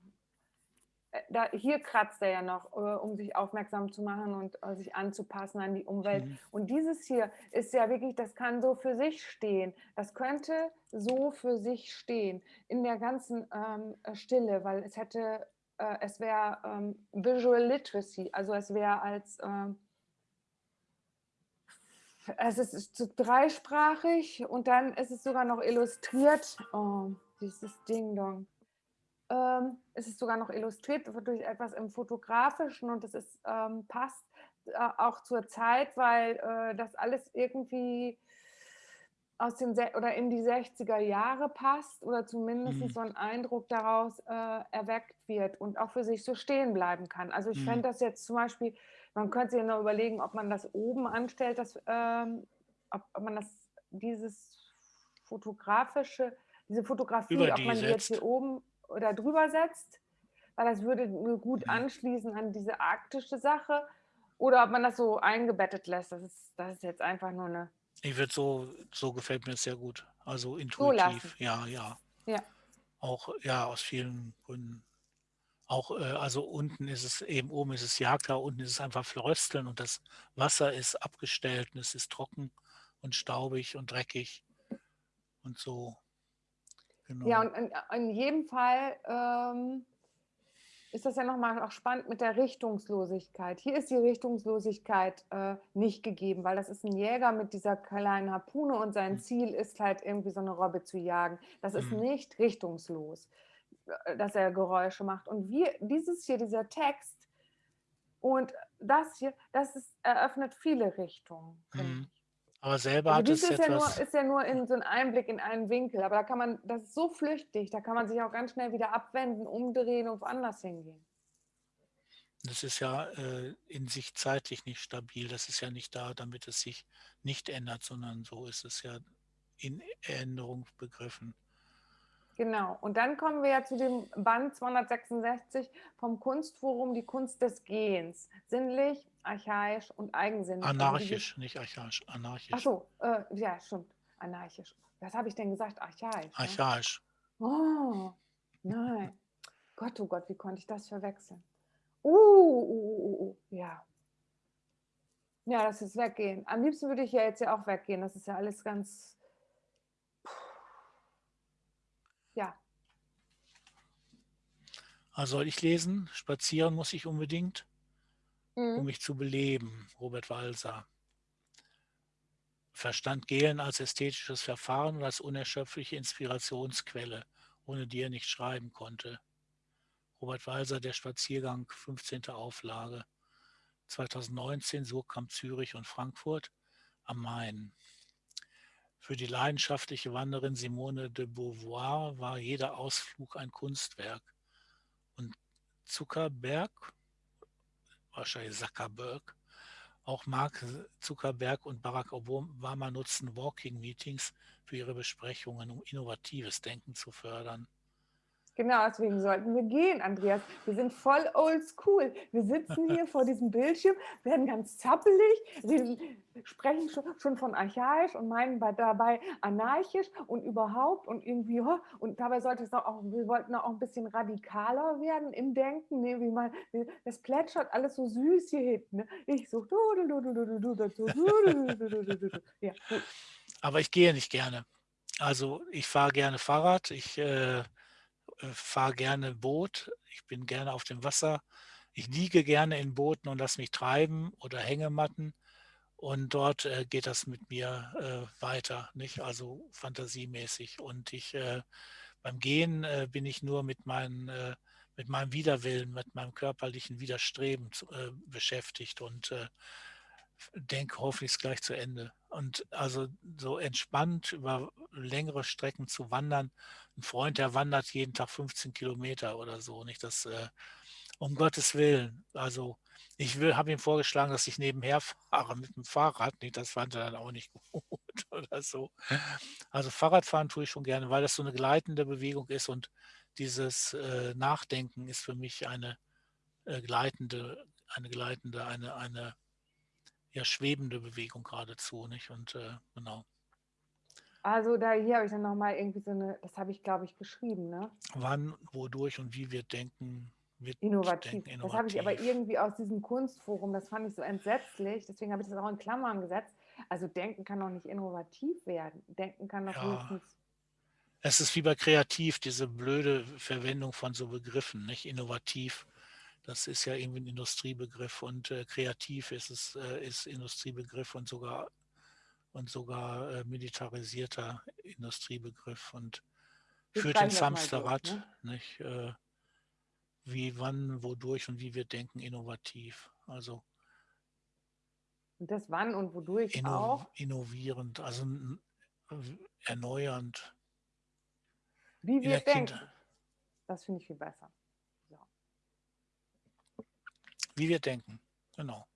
äh, da, hier kratzt er ja noch, äh, um sich aufmerksam zu machen und äh, sich anzupassen an die Umwelt. Mhm. Und dieses hier ist ja wirklich, das kann so für sich stehen. Das könnte so für sich stehen in der ganzen ähm, Stille, weil es hätte, äh, es wäre ähm, Visual Literacy, also es wäre als, ähm, es ist dreisprachig und dann ist es sogar noch illustriert. Oh, dieses Ding Dong. Ähm, es ist sogar noch illustriert durch etwas im Fotografischen und es ähm, passt äh, auch zur Zeit, weil äh, das alles irgendwie aus den oder in die 60er Jahre passt oder zumindest Mhm. so ein Eindruck daraus äh, erweckt wird und auch für sich so stehen bleiben kann. Also ich Mhm. fände das jetzt zum Beispiel, man könnte sich ja noch überlegen, ob man das oben anstellt, das, ähm, ob, ob man das dieses fotografische, diese Fotografie, Über ob die man die jetzt hier oben oder drüber setzt, weil das würde gut Mhm. anschließen an diese arktische Sache oder ob man das so eingebettet lässt. Das ist, das ist jetzt einfach nur eine Ich würde so so gefällt mir das sehr gut. Also so intuitiv, ja, ja. Ja. Auch, ja, aus vielen Gründen. Auch, äh, also unten ist es eben oben ist es Jagdha, unten ist es einfach Frösteln und das Wasser ist abgestellt und es ist trocken und staubig und dreckig und so. Ja, Genau. und in, in jedem Fall ähm, ist das ja nochmal auch spannend mit der Richtungslosigkeit. Hier ist die Richtungslosigkeit äh, nicht gegeben, weil das ist ein Jäger mit dieser kleinen Harpune und sein Mhm. Ziel ist halt irgendwie so eine Robbe zu jagen. Das ist Mhm. nicht richtungslos, äh, dass er Geräusche macht. Und wir, dieses hier, dieser Text und das hier, das ist, eröffnet viele Richtungen, finde Mhm. Aber selber Also hat es ist ja, nur, etwas ist ja nur in so ein Einblick in einen Winkel, aber da kann man, das ist so flüchtig, da kann man sich auch ganz schnell wieder abwenden, umdrehen und woanders hingehen. das ist ja, äh, in sich zeitlich nicht stabil. Das ist ja nicht da, damit es sich nicht ändert, sondern so ist es ja in Änderung begriffen. Genau. Und dann kommen wir ja zu dem Band 266 vom Kunstforum, die Kunst des Gehens. Sinnlich, archaisch und eigensinnig. Also Anarchisch, nicht archaisch, ach anarchisch. so, äh, ja, stimmt, anarchisch. Was habe ich denn gesagt? Archaisch. Ne? Archaisch. Oh, nein. Gott, oh Gott, wie konnte ich das verwechseln? Uh, uh, uh, uh, uh, ja. Ja, das ist weggehen. Am liebsten würde ich ja jetzt ja auch weggehen. Das ist ja alles ganz. Ja, Also soll ich lesen? Spazieren muss ich unbedingt, um mhm. mich zu beleben. Robert Walser. Verstand Gehlen als ästhetisches Verfahren und als unerschöpfliche Inspirationsquelle, ohne die er nicht schreiben konnte. Robert Walser, Der Spaziergang, 15. Auflage, 2019, Surkamp, Zürich und Frankfurt am Main. Für die leidenschaftliche Wanderin Simone de Beauvoir war jeder Ausflug ein Kunstwerk. Und Zuckerberg, wahrscheinlich Zuckerberg, auch Mark Zuckerberg und Barack Obama nutzen Walking Meetings für ihre Besprechungen, um innovatives Denken zu fördern. Genau, deswegen sollten wir gehen, Andreas. Wir sind voll oldschool. Wir sitzen hier vor diesem Bildschirm, werden ganz zappelig, wir sprechen schon, schon von archaisch und meinen dabei anarchisch und überhaupt und irgendwie, und dabei sollte es auch, wir wollten auch ein bisschen radikaler werden im Denken. Ne? Wie man, das plätschert alles so süß hier hinten. Ne? Ich so, ja, gut. Aber ich gehe nicht gerne. Also ich fahre gerne Fahrrad, ich äh, fahre gerne Boot, ich bin gerne auf dem Wasser, ich liege gerne in Booten und lasse mich treiben oder Hängematten und dort äh, geht das mit mir äh, weiter, nicht? Also fantasiemäßig. Und ich äh, beim Gehen äh, bin ich nur mit, meinen, äh, mit meinem Widerwillen, mit meinem körperlichen Widerstreben äh, beschäftigt und äh, denke hoffentlich ist gleich zu Ende. Und also so entspannt über längere Strecken zu wandern. Ein Freund, der wandert jeden Tag 15 Kilometer oder so. Nicht das, äh, um Gottes Willen. Also ich habe ihm vorgeschlagen, dass ich nebenher fahre mit dem Fahrrad. Nicht, das fand er dann auch nicht gut oder so. Also Fahrradfahren tue ich schon gerne, weil das so eine gleitende Bewegung ist und dieses äh, Nachdenken ist für mich eine äh, gleitende, eine gleitende, eine, eine ja, schwebende Bewegung geradezu, nicht? Und äh, genau. Also da hier habe ich dann nochmal irgendwie so eine, das habe ich glaube ich geschrieben, ne? Wann, wodurch und wie wir denken, Wir Innovativ. denken Das habe ich aber innovativ. irgendwie aus diesem Kunstforum, das fand ich so entsetzlich, deswegen habe ich das auch in Klammern gesetzt. Also denken kann doch nicht innovativ werden. Denken kann doch Ja. höchstens. Es ist wie bei kreativ, diese blöde Verwendung von so Begriffen, nicht innovativ. Das ist ja irgendwie ein Industriebegriff und äh, kreativ ist es äh, ist Industriebegriff und sogar und sogar äh, militarisierter Industriebegriff und Wir führt ins das mal durch, Hamsterrad, ne? nicht? Äh, wie, wann, wodurch und wie wir denken, innovativ. Also Und das wann und wodurch inno, auch. innovierend, also erneuernd. Wie wir denken. Kindheit. Das finde ich viel besser. Wie wir denken, genau.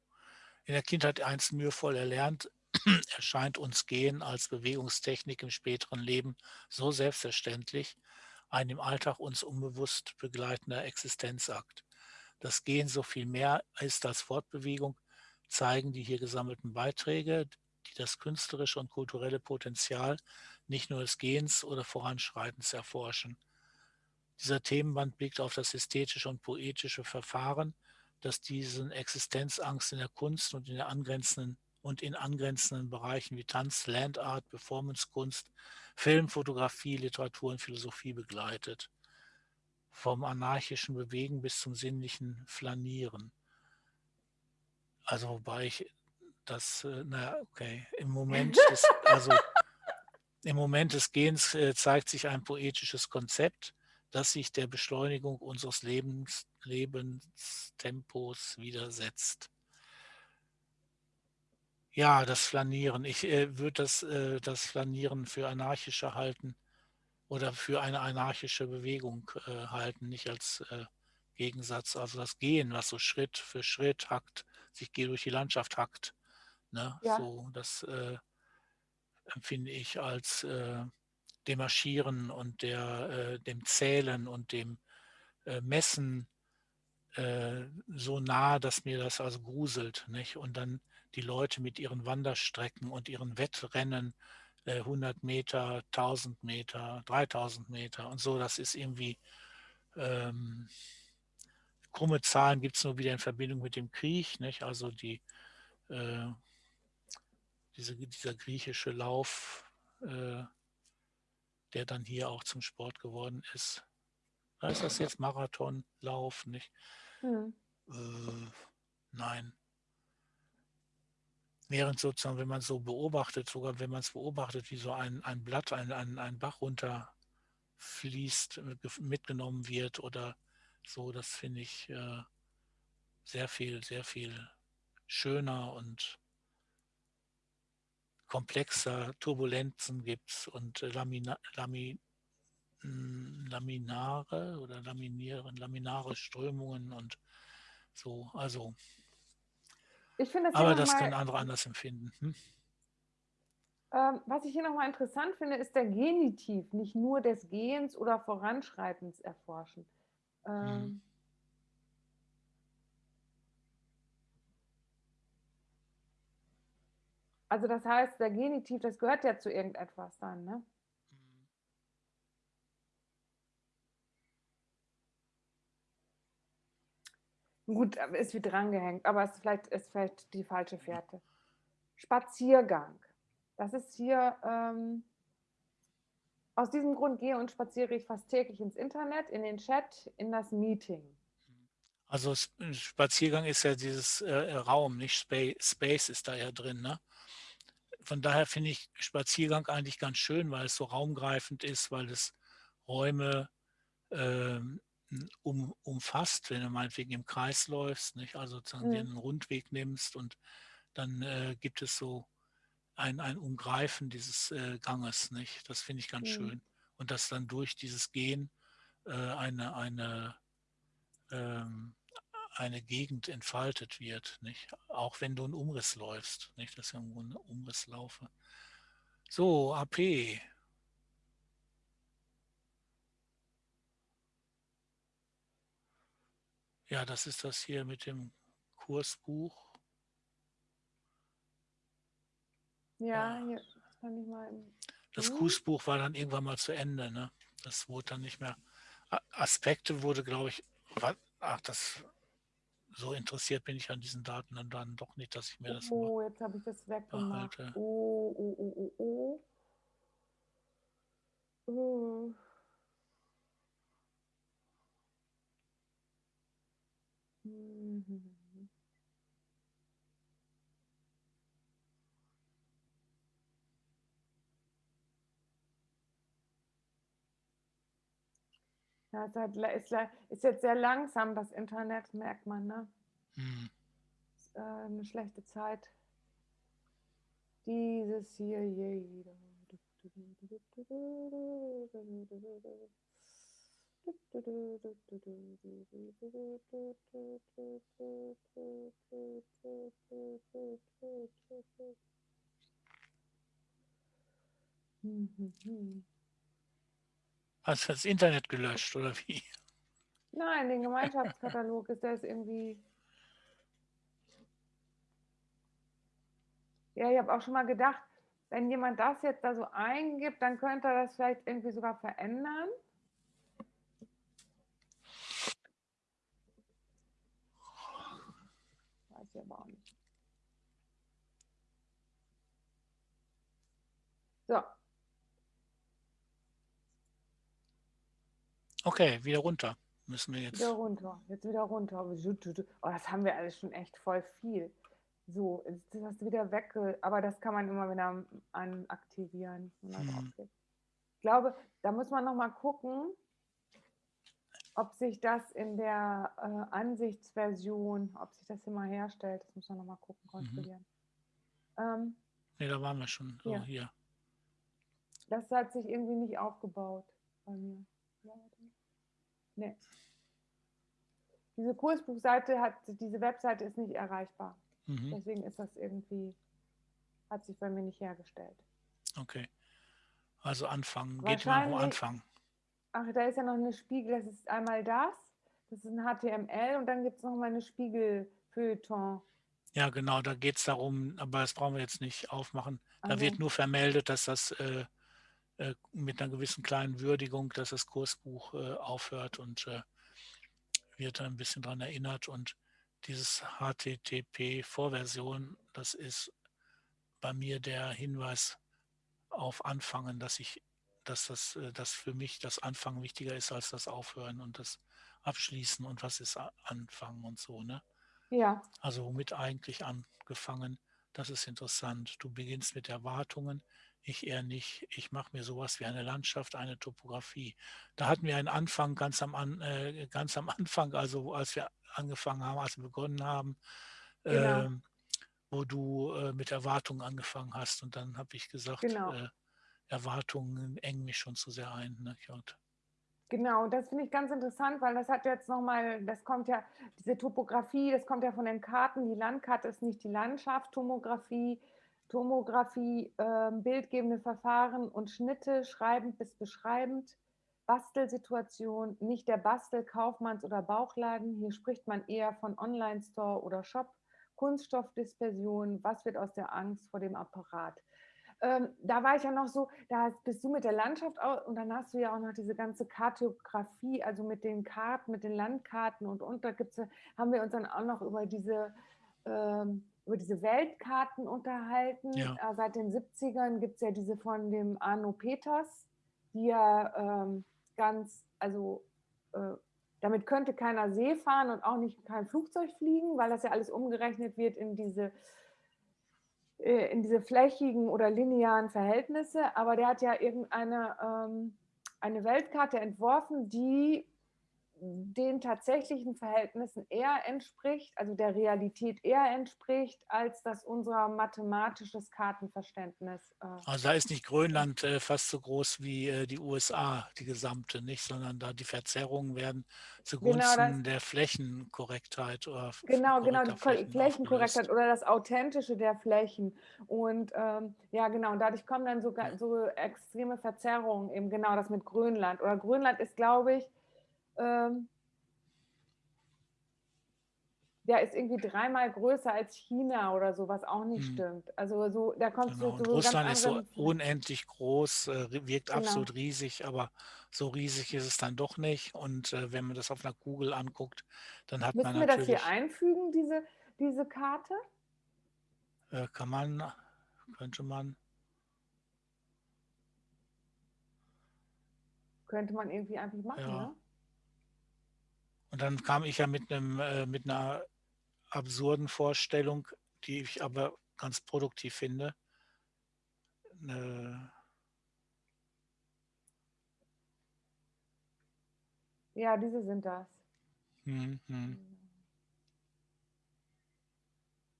In der Kindheit einst mühevoll erlernt, erscheint uns Gehen als Bewegungstechnik im späteren Leben so selbstverständlich, ein im Alltag uns unbewusst begleitender Existenzakt. Das Gehen so viel mehr ist als Fortbewegung, zeigen die hier gesammelten Beiträge, die das künstlerische und kulturelle Potenzial nicht nur des Gehens oder Voranschreitens erforschen. Dieser Themenband blickt auf das ästhetische und poetische Verfahren, das diesen Existenzangst in der Kunst und in der angrenzenden und in angrenzenden Bereichen wie Tanz, Landart, Performancekunst, Film, Fotografie, Literatur und Philosophie begleitet. Vom anarchischen Bewegen bis zum sinnlichen Flanieren. Also wobei ich das, äh, na okay, im Moment des, also im Moment des Gehens äh, zeigt sich ein poetisches Konzept, das sich der Beschleunigung unseres Lebens, Lebenstempos widersetzt. Ja, das Flanieren. Ich äh, würde das, äh, das Flanieren für anarchischer halten oder für eine anarchische Bewegung äh, halten, nicht als äh, Gegensatz. Also das Gehen, was so Schritt für Schritt hackt, sich geht durch die Landschaft hackt. Ne? Ja. So, das äh, empfinde ich als äh, dem Marschieren und der, äh, dem Zählen und dem äh, Messen äh, so nah, dass mir das also gruselt. Nicht? Und dann die Leute mit ihren Wanderstrecken und ihren Wettrennen, äh, 100 Meter, 1000 Meter, 3000 Meter und so, das ist irgendwie, ähm, krumme Zahlen gibt es nur wieder in Verbindung mit dem Krieg, nicht? also die, äh, diese, dieser griechische Lauf, äh, der dann hier auch zum Sport geworden ist. Da ist das jetzt Marathonlauf, nicht? Hm. Äh, nein. Während sozusagen, wenn man so beobachtet, sogar wenn man es beobachtet, wie so ein, ein Blatt, ein, ein, ein Bach runterfließt, äh, mitgenommen wird oder so, das finde ich äh, sehr viel, sehr viel schöner und komplexer. Turbulenzen gibt es und äh, Lamina, Lami, mh, Laminare oder Laminieren, laminare Strömungen und so. Also, Ich finde das aber das nochmal, können andere anders empfinden. Hm? ähm, was ich hier nochmal interessant finde, ist der Genitiv, nicht nur des Gehens oder Voranschreitens erforschen. Ähm, Also das heißt, der Genitiv, das gehört ja zu irgendetwas dann, ne? Gut, aber ist wie drangehängt, aber es vielleicht, ist vielleicht die falsche Fährte. Spaziergang. Das ist hier, ähm, aus diesem Grund gehe und spaziere ich fast täglich ins Internet, in den Chat, in das Meeting. Also Spaziergang ist ja dieses äh, Raum, nicht Space, Space ist da ja drin. Ne? Von daher finde ich Spaziergang eigentlich ganz schön, weil es so raumgreifend ist, weil es Räume ähm, um, umfasst, wenn du meinetwegen im Kreis läufst, nicht? also sozusagen dir Mhm. einen Rundweg nimmst und dann äh, gibt es so ein, ein Umgreifen dieses äh, Ganges. Nicht? Das finde ich ganz Mhm. schön. Und dass dann durch dieses Gehen äh, eine, eine ähm, eine Gegend entfaltet wird, nicht? Auch wenn du einen Umriss läufst, nicht? Das ist ja irgendwo ein Umrisslaufe. So, AP. Ja, das ist das hier mit dem Kursbuch. Ja, Ja. hier kann ich mal. im- Das. Kursbuch war dann irgendwann mal zu Ende, ne? Das wurde dann nicht mehr. Aspekte wurde, glaube ich, ach, das so interessiert bin ich an diesen Daten dann, dann doch nicht, dass ich mir das Oh, jetzt habe ich das weggemacht. behalte. Oh, oh, oh, oh, oh. Oh. Mhm. Ja, es ist, ist jetzt sehr langsam, das Internet, merkt man, ne? Hm. Ist, äh, eine schlechte Zeit. Dieses hier jeder. Hast du das Internet gelöscht oder wie? Nein, den Gemeinschaftskatalog ist der ist irgendwie. Ja, ich habe auch schon mal gedacht, wenn jemand das jetzt da so eingibt, dann könnte er das vielleicht irgendwie sogar verändern. Weiß ich aber auch nicht. So, Okay, wieder runter. Müssen wir jetzt. wieder runter. Jetzt wieder runter. Oh, das haben wir alles schon echt voll viel. So, jetzt ist das wieder weg. Aber das kann man immer wieder an aktivieren. wenn man Hm. Ich glaube, da muss man noch mal gucken, ob sich das in der äh, Ansichtsversion, ob sich das immer herstellt. Das muss man noch mal Mhm. gucken, kontrollieren. Ähm, Nee, da waren wir schon. So, Ja. hier. das hat sich irgendwie nicht aufgebaut bei mir. Nee. Diese Kursbuchseite hat, diese Webseite ist nicht erreichbar. Mhm. Deswegen ist das irgendwie, hat sich bei mir nicht hergestellt. Okay. Also anfangen. Geht mal wo anfangen. Ach, da ist ja noch eine Spiegel, das ist einmal das, das ist ein HTML und dann gibt es noch mal eine Spiegel-Feuilleton. Ja, genau, da geht es darum, aber das brauchen wir jetzt nicht aufmachen. Da Also, wird nur vermeldet, dass das äh, mit einer gewissen kleinen Würdigung, dass das Kursbuch äh, aufhört und äh, wird ein bisschen daran erinnert. Und dieses HTTP-Vorversion, das ist bei mir der Hinweis auf Anfangen, dass ich, dass das, äh, dass für mich das Anfangen wichtiger ist als das Aufhören und das Abschließen und was ist Anfangen und so, ne? ja, Also womit eigentlich angefangen? Das ist interessant. Du beginnst mit Erwartungen, ich eher nicht. Ich mache mir sowas wie eine Landschaft, eine Topografie. Da hatten wir einen Anfang ganz am, an, äh, ganz am Anfang, also als wir angefangen haben, als wir begonnen haben, Genau. ähm, wo du äh, mit Erwartungen angefangen hast. Und dann habe ich gesagt, Genau. äh, Erwartungen engen mich schon zu sehr ein. Ne? Und, Genau, das finde ich ganz interessant, weil das hat jetzt nochmal, das kommt ja, diese Topografie, das kommt ja von den Karten. Die Landkarte ist nicht die Landschaft, Tomographie, Tomographie, ähm, bildgebende Verfahren und Schnitte, schreibend bis beschreibend, Bastelsituation, nicht der Bastel, Kaufmanns- oder Bauchladen. Hier spricht man eher von Online-Store oder Shop, Kunststoffdispersion, was wird aus der Angst vor dem Apparat. Ähm, da war ich ja noch so, da bist du mit der Landschaft au- und dann hast du ja auch noch diese ganze Kartografie, also mit den Karten, mit den Landkarten und und da gibt's, haben wir uns dann auch noch über diese, ähm, über diese Weltkarten unterhalten. Ja. Äh, seit den 70ern gibt es ja diese von dem Arno Peters, die ja ähm, ganz, also äh, damit könnte keiner See fahren und auch nicht kein Flugzeug fliegen, weil das ja alles umgerechnet wird in diese äh, in diese flächigen oder linearen Verhältnisse, aber der hat ja irgendeine ähm, eine Weltkarte entworfen, die den tatsächlichen Verhältnissen eher entspricht, also der Realität eher entspricht, als das unser mathematisches Kartenverständnis. Äh, also da ist nicht Grönland äh, fast so groß wie äh, die USA, die gesamte, nicht, sondern da die Verzerrungen werden zugunsten Genau, der Flächenkorrektheit oder Genau, genau, die Flächen Flächenkorrektheit oder das Authentische der Flächen. Und ähm, ja, genau, und dadurch kommen dann sogar so extreme Verzerrungen, eben genau das mit Grönland. Oder Grönland ist, glaube ich, ähm, der ist irgendwie dreimal größer als China oder so, was auch nicht Mhm. stimmt. Also so, da kommst Genau. du ganz Russland ist so unendlich groß, äh, wirkt Genau. absolut riesig, aber so riesig ist es dann doch nicht. Und äh, wenn man das auf einer Kugel anguckt, dann hat man Müssen wir das hier natürlich, einfügen, diese, diese Karte? äh, kann man, könnte man, Könnte man irgendwie einfach machen, Ja. ne? Und dann kam ich ja mit einem, äh, mit einer absurden Vorstellung, die ich aber ganz produktiv finde. Äh, Ja, diese sind das. hm, hm.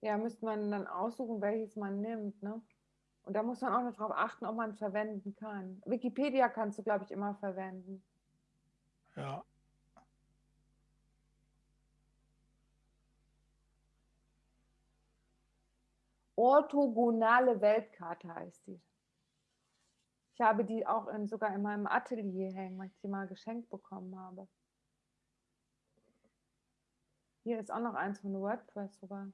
Ja, müsste man dann aussuchen, welches man nimmt, ne? Und da muss man auch noch darauf achten, ob man es verwenden kann. Wikipedia kannst du, glaube ich, immer verwenden. Ja, Orthogonale Weltkarte heißt die. Ich habe die auch in, sogar in meinem Atelier hängen, weil ich die mal geschenkt bekommen habe. Hier ist auch noch eins von WordPress sogar.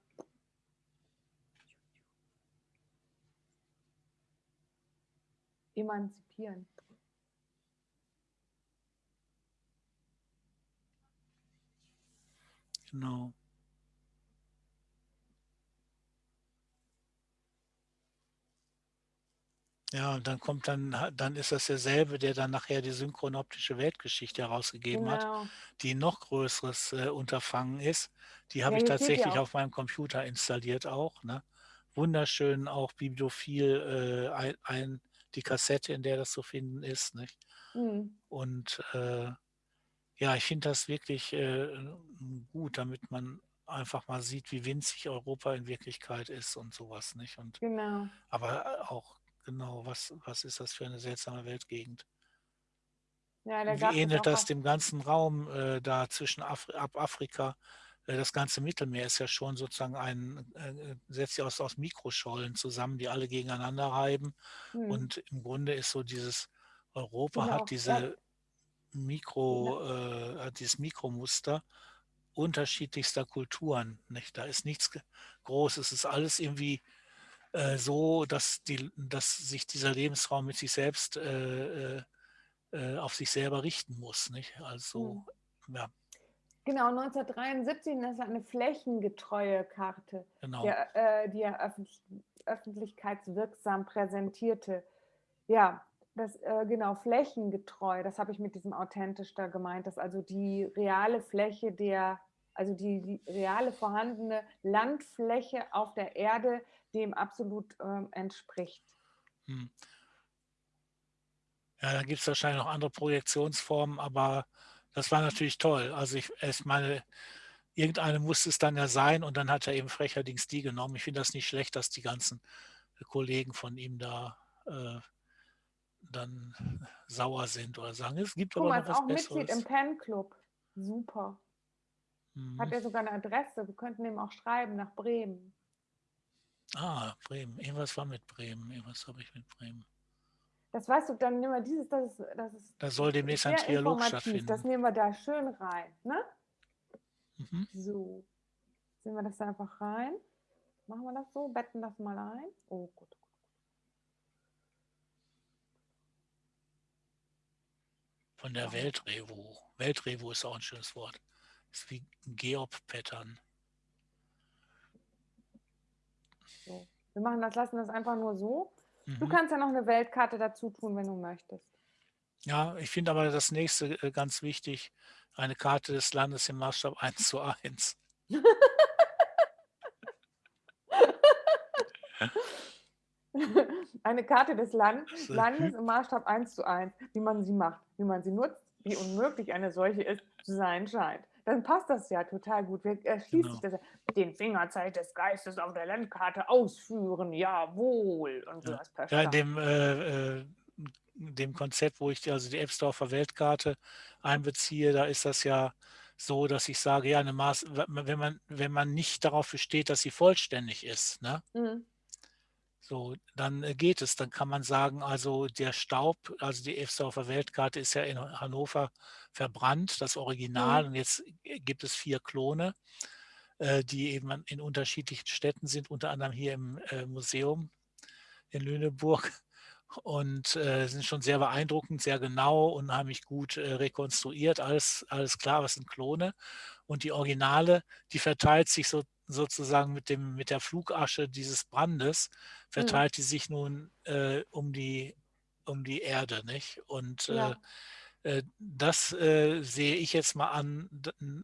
Emanzipieren. genau. Ja, und dann kommt dann, dann ist das derselbe, der dann nachher die synchronoptische Weltgeschichte herausgegeben hat, Genau. die ein noch größeres äh, Unterfangen ist. Die habe Ja, ich tatsächlich auf meinem Computer installiert auch. Ne? Wunderschön auch bibliophil äh, ein, ein, die Kassette, in der das zu finden ist. Nicht? Hm. Und äh, ja, ich finde das wirklich äh, gut, damit man einfach mal sieht, wie winzig Europa in Wirklichkeit ist und sowas, nicht? Und Genau. aber auch genau, was, was ist das für eine seltsame Weltgegend? Ja, wie ähnelt das dem ganzen Raum äh, da zwischen Afri ab Afrika? Äh, das ganze Mittelmeer ist ja schon sozusagen ein, äh, setzt sich aus, aus Mikroschollen zusammen, die alle gegeneinander reiben. hm. Und im Grunde ist so dieses Europa Genau. hat Ja, diese Mikro, äh, hat dieses Mikromuster unterschiedlichster Kulturen. Nicht? Da ist nichts Großes, es ist alles irgendwie äh, so, dass, die, dass sich dieser Lebensraum mit sich selbst äh, äh, äh, auf sich selber richten muss. Nicht? Also, ja, Genau, 1973 das ist eine flächengetreue Karte, genau. der, die er öffentlich, öffentlichkeitswirksam präsentierte. Ja, das äh, genau flächengetreu, das habe ich mit diesem authentisch da gemeint, dass also die reale Fläche der, also die, die reale vorhandene Landfläche auf der Erde dem absolut ähm, entspricht. Hm. Ja, dann gibt es wahrscheinlich noch andere Projektionsformen, aber das war natürlich toll. Also ich, ich meine, irgendeine musste es dann ja sein und dann hat er eben frecherdings die genommen. Ich finde das nicht schlecht, dass die ganzen Kollegen von ihm da äh, dann sauer sind oder sagen, es gibt Guck aber noch was auch Mitglied im Besseres. Pen Club. Super. Hat Mhm. er sogar eine Adresse. Wir könnten ihm auch schreiben nach Bremen. Ah, Bremen. Irgendwas war mit Bremen. Irgendwas habe ich mit Bremen. Das weißt du, dann nehmen wir dieses, das ist, das ist Da soll demnächst ein Trialog informativ. Das stattfinden. nehmen wir da schön rein. Ne? Mhm. So. Sehen wir das da einfach rein? Machen wir das so? Betten das mal ein? Oh gut. Von der Ja. Weltrevo. Weltrevo ist auch ein schönes Wort. Ist wie Geop-Pattern. Wir machen das, lassen das einfach nur so. Du Mhm. kannst ja noch eine Weltkarte dazu tun, wenn du möchtest. Ja, ich finde aber das nächste äh, ganz wichtig. Eine Karte des Landes im Maßstab 1 zu 1. Eine Karte des Land Landes im Maßstab 1 zu 1, wie man sie macht, wie man sie nutzt, wie unmöglich eine solche ist, zu sein scheint. Dann passt das ja total gut. Wir, äh, Genau. sich das ja. Den Fingerzeit des Geistes auf der Landkarte ausführen, jawohl. Und so Ja. das per Ja, in dem, äh, äh, dem Konzept, wo ich die, also die Ebsdorfer Weltkarte einbeziehe, da ist das ja so, dass ich sage, ja, eine Maß, wenn man, wenn man nicht darauf besteht, dass sie vollständig ist, ne? Mhm. So, dann äh, geht es. Dann kann man sagen, also der Staub, also die Efsdorfer Weltkarte ist ja in Hannover verbrannt, das Original, Mhm. und jetzt gibt es vier Klone. äh, die eben in unterschiedlichen Städten sind, unter anderem hier im äh, Museum in Lüneburg und sind schon sehr beeindruckend, sehr genau, unheimlich gut rekonstruiert, alles, alles klar, was sind Klone. Und die Originale, die verteilt sich so, sozusagen mit, dem, mit der Flugasche dieses Brandes, mhm. verteilt die sich nun äh, um, die, um die Erde. Nicht? Und ja. Äh, äh, das äh, sehe ich jetzt mal an,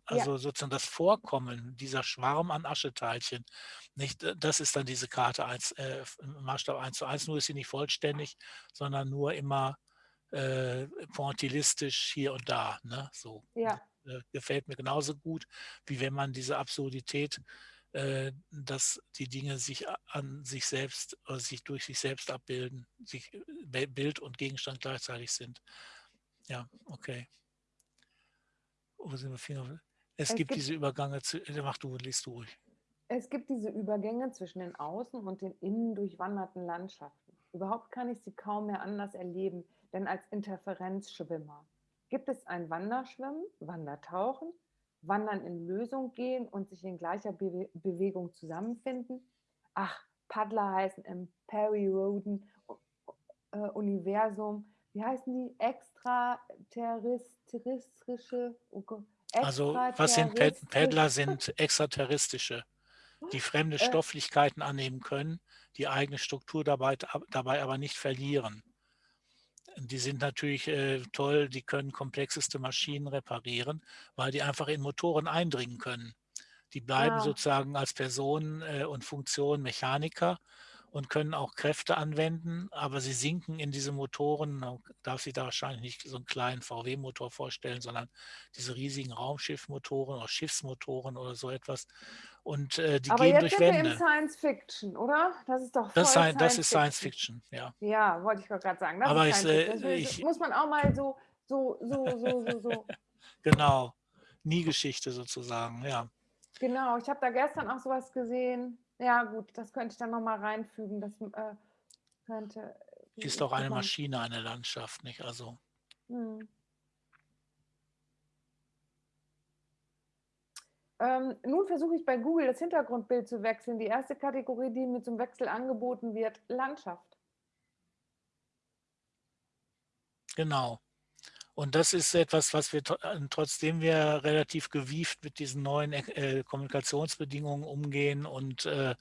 also ja. sozusagen das Vorkommen dieser Schwarm an Ascheteilchen. Nicht, das ist dann diese Karte 1, äh, Maßstab 1 zu 1, nur ist sie nicht vollständig, sondern nur immer äh, pointillistisch hier und da. Ne? So. Ja. Äh, gefällt mir genauso gut, wie wenn man diese Absurdität äh, dass die Dinge sich an sich selbst, oder sich durch sich selbst abbilden, sich Bild und Gegenstand gleichzeitig sind. Ja, okay. Wo sind wir? Es, es gibt, gibt diese Übergänge, äh, mach du, liest du ruhig. Es gibt diese Übergänge zwischen den außen und den innen durchwanderten Landschaften. Überhaupt kann ich sie kaum mehr anders erleben, denn als Interferenzschwimmer. Gibt es ein Wanderschwimmen, Wandertauchen, Wandern in Lösung gehen und sich in gleicher Be Bewegung zusammenfinden? Ach, Paddler heißen im Perry Roden äh, Universum wie heißen die? Extraterrestrische. Oh also was sind Paddler? Sind extraterrestrische, die fremde äh. Stofflichkeiten annehmen können, die eigene Struktur dabei, dabei aber nicht verlieren. Die sind natürlich äh, toll, die können komplexeste Maschinen reparieren, weil die einfach in Motoren eindringen können. Die bleiben ja. sozusagen als Person äh, und Funktion Mechaniker und können auch Kräfte anwenden, aber sie sinken in diese Motoren. Man darf sich da wahrscheinlich nicht so einen kleinen VW-Motor vorstellen, sondern diese riesigen Raumschiffmotoren oder Schiffsmotoren oder so etwas. Und äh, die aber gehen durch Wände. Aber jetzt sind wir im Science Fiction, oder? Das ist doch voll das, Science das ist Science Fiction, ja. Ja, wollte ich gerade sagen. Das aber ich, äh, ich, muss man auch mal so, so, so, so, so, so. genau, nie Geschichte sozusagen, ja. Genau, ich habe da gestern auch sowas gesehen ja, gut, das könnte ich dann nochmal reinfügen. Das äh, könnte. Ist doch eine Maschine, eine Landschaft, nicht? Also. Hm. Ähm, nun versuche ich bei Google das Hintergrundbild zu wechseln. Die erste Kategorie, die mir zum Wechsel angeboten wird, Landschaft. Genau. Und das ist etwas, was wir äh, trotzdem wir relativ gewieft mit diesen neuen äh, Kommunikationsbedingungen umgehen und äh,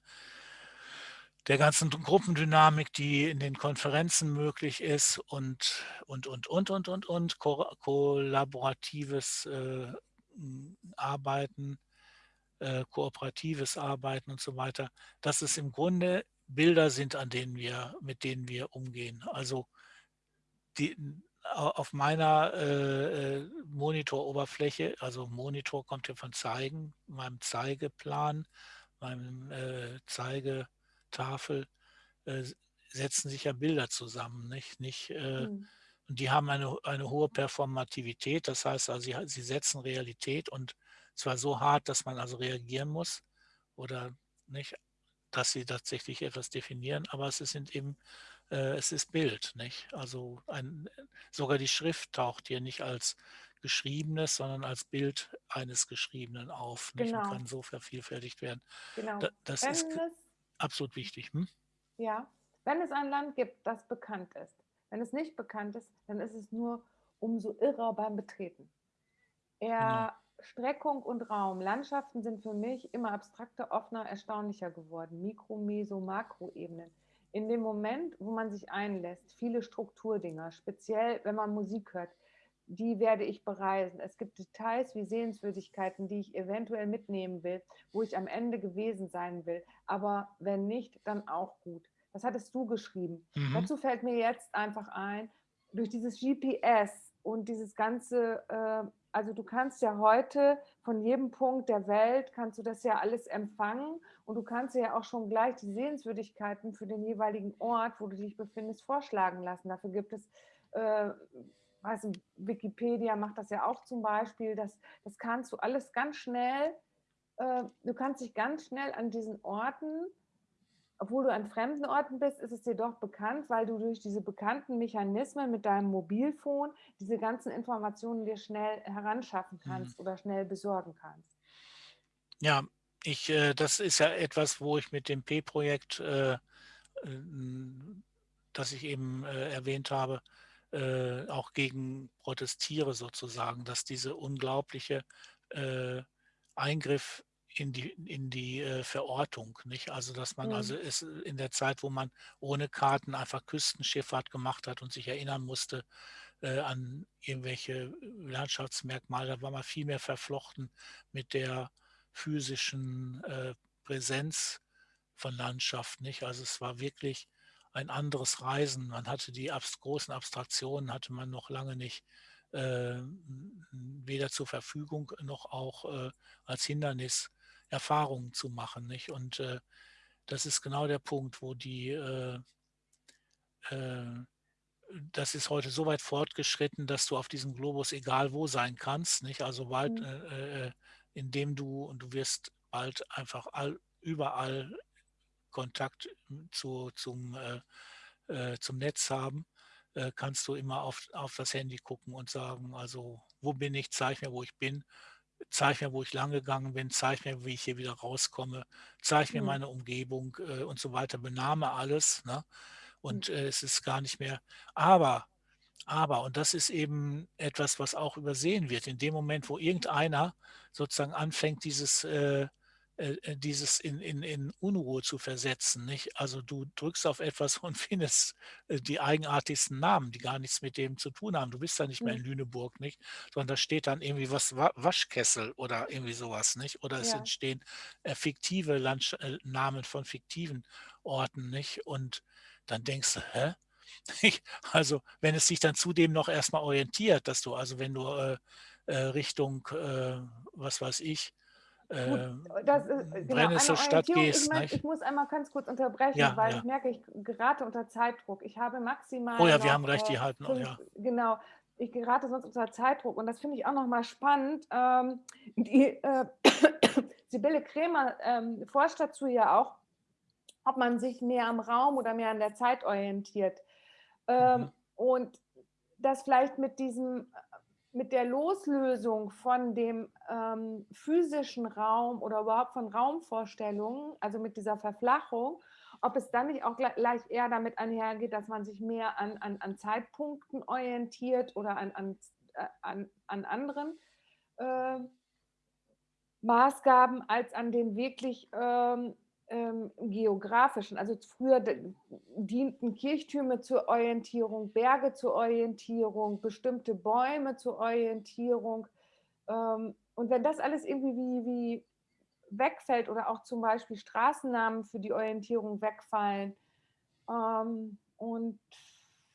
der ganzen Gruppendynamik, die in den Konferenzen möglich ist und, und, und, und, und, und, und, ko kollaboratives äh, Arbeiten, äh, kooperatives Arbeiten und so weiter, dass es im Grunde Bilder sind, an denen wir, mit denen wir umgehen. Also die, auf meiner äh, äh, Monitoroberfläche, also Monitor kommt hier von Zeigen, meinem Zeigeplan, meinem äh, Zeigetafel, äh, setzen sich ja Bilder zusammen, nicht? nicht äh, mhm. Und die haben eine, eine hohe Performativität, das heißt, also sie, sie setzen Realität und zwar so hart, dass man also reagieren muss oder nicht, dass sie tatsächlich etwas definieren, aber es sind eben es ist Bild, nicht? Also ein, sogar die Schrift taucht hier nicht als geschriebenes, sondern als Bild eines Geschriebenen auf nicht? Genau. und kann so vervielfältigt werden. Genau. Da, das Wenn ist absolut wichtig. Hm? Ja, wenn es ein Land gibt, das bekannt ist. Wenn es nicht bekannt ist, dann ist es nur umso irrer beim Betreten. Eher genau. Streckung und Raum. Landschaften sind für mich immer abstrakter, offener, erstaunlicher geworden. Mikro-, Meso-, Makroebenen in dem Moment, wo man sich einlässt, viele Strukturdinger, speziell wenn man Musik hört, die werde ich bereisen. Es gibt Details wie Sehenswürdigkeiten, die ich eventuell mitnehmen will, wo ich am Ende gewesen sein will. Aber wenn nicht, dann auch gut. Das hattest du geschrieben. Mhm. Dazu fällt mir jetzt einfach ein, durch dieses GPS und dieses ganze äh, also du kannst ja heute von jedem Punkt der Welt, kannst du das ja alles empfangen und du kannst ja auch schon gleich die Sehenswürdigkeiten für den jeweiligen Ort, wo du dich befindest, vorschlagen lassen. Dafür gibt es, äh, nicht, Wikipedia macht das ja auch zum Beispiel, das, das kannst du alles ganz schnell, äh, du kannst dich ganz schnell an diesen Orten obwohl du an fremden Orten bist, ist es dir doch bekannt, weil du durch diese bekannten Mechanismen mit deinem Mobilfon diese ganzen Informationen dir schnell heranschaffen mhm. kannst mhm. oder schnell besorgen kannst. Ja, Ich, äh, das ist ja etwas, wo ich mit dem P-Projekt, äh, das ich eben äh, erwähnt habe, äh, auch gegen protestiere sozusagen, dass diese unglaubliche äh, Eingriff in die, in die äh, Verortung, nicht? Also dass man mhm. also ist in der Zeit, wo man ohne Karten einfach Küstenschifffahrt gemacht hat und sich erinnern musste äh, an irgendwelche Landschaftsmerkmale, da war man viel mehr verflochten mit der physischen äh, Präsenz von Landschaft, nicht? Also es war wirklich ein anderes Reisen. Man hatte die abs großen Abstraktionen, hatte man noch lange nicht äh, weder zur Verfügung noch auch äh, als Hindernis Erfahrungen zu machen. Nicht? Und äh, das ist genau der Punkt, wo die, äh, äh, das ist heute so weit fortgeschritten, dass du auf diesem Globus egal wo sein kannst. Nicht? Also bald, mhm. Äh, indem du, und du wirst bald einfach all, überall Kontakt zu, zum, äh, äh, zum Netz haben, äh, kannst du immer auf, auf das Handy gucken und sagen, also wo bin ich, zeig mir, wo ich bin, zeig mir, wo ich lang gegangen bin, zeig mir, wie ich hier wieder rauskomme, zeig mir mhm. meine Umgebung äh, und so weiter, benahme alles. Ne? Und mhm. es ist gar nicht mehr, aber aber, und das ist eben etwas, was auch übersehen wird, in dem Moment, wo irgendeiner sozusagen anfängt, dieses äh, äh, äh, dieses in, in, in Unruhe zu versetzen. Nicht? Also du drückst auf etwas und findest äh, die eigenartigsten Namen, die gar nichts mit dem zu tun haben. Du bist da nicht mehr in hm. Lüneburg, nicht? Sondern da steht dann irgendwie was Waschkessel oder irgendwie sowas, nicht? Oder es ja. entstehen äh, fiktive Landsch Namen von fiktiven Orten, nicht? Und dann denkst du, hä? Also wenn es sich dann zudem noch erstmal orientiert, dass du, also wenn du Richtung, was weiß ich, Ähm, das ist, genau, Brennnesselstadt gehst. Ich, mein, ich, muss einmal ganz kurz unterbrechen, ja, weil ja. ich merke, ich gerate unter Zeitdruck. Ich habe maximal. Oh ja, wir haben recht, die halten fünf, ja. Genau, ich gerate sonst unter Zeitdruck und das finde ich auch nochmal spannend. Ähm, die, äh, Sibylle Krämer ähm, forscht dazu ja auch, ob man sich mehr am Raum oder mehr an der Zeit orientiert. Ähm, mhm. Und das vielleicht mit diesem mit der Loslösung von dem ähm, physischen Raum oder überhaupt von Raumvorstellungen, also mit dieser Verflachung, ob es dann nicht auch gleich eher damit einhergeht, dass man sich mehr an, an, an Zeitpunkten orientiert oder an, an, äh, an, an anderen äh, Maßgaben als an den wirklich ähm, ähm, geografischen. Also früher dienten Kirchtürme zur Orientierung, Berge zur Orientierung, bestimmte Bäume zur Orientierung. Ähm, und wenn das alles irgendwie wie, wie wegfällt oder auch zum Beispiel Straßennamen für die Orientierung wegfallen, ähm, und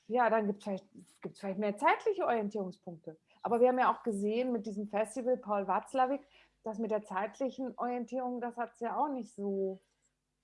ja, dann gibt es vielleicht, vielleicht mehr zeitliche Orientierungspunkte. Aber wir haben ja auch gesehen mit diesem Festival Paul Watzlawick, dass mit der zeitlichen Orientierung, das hat es ja auch nicht so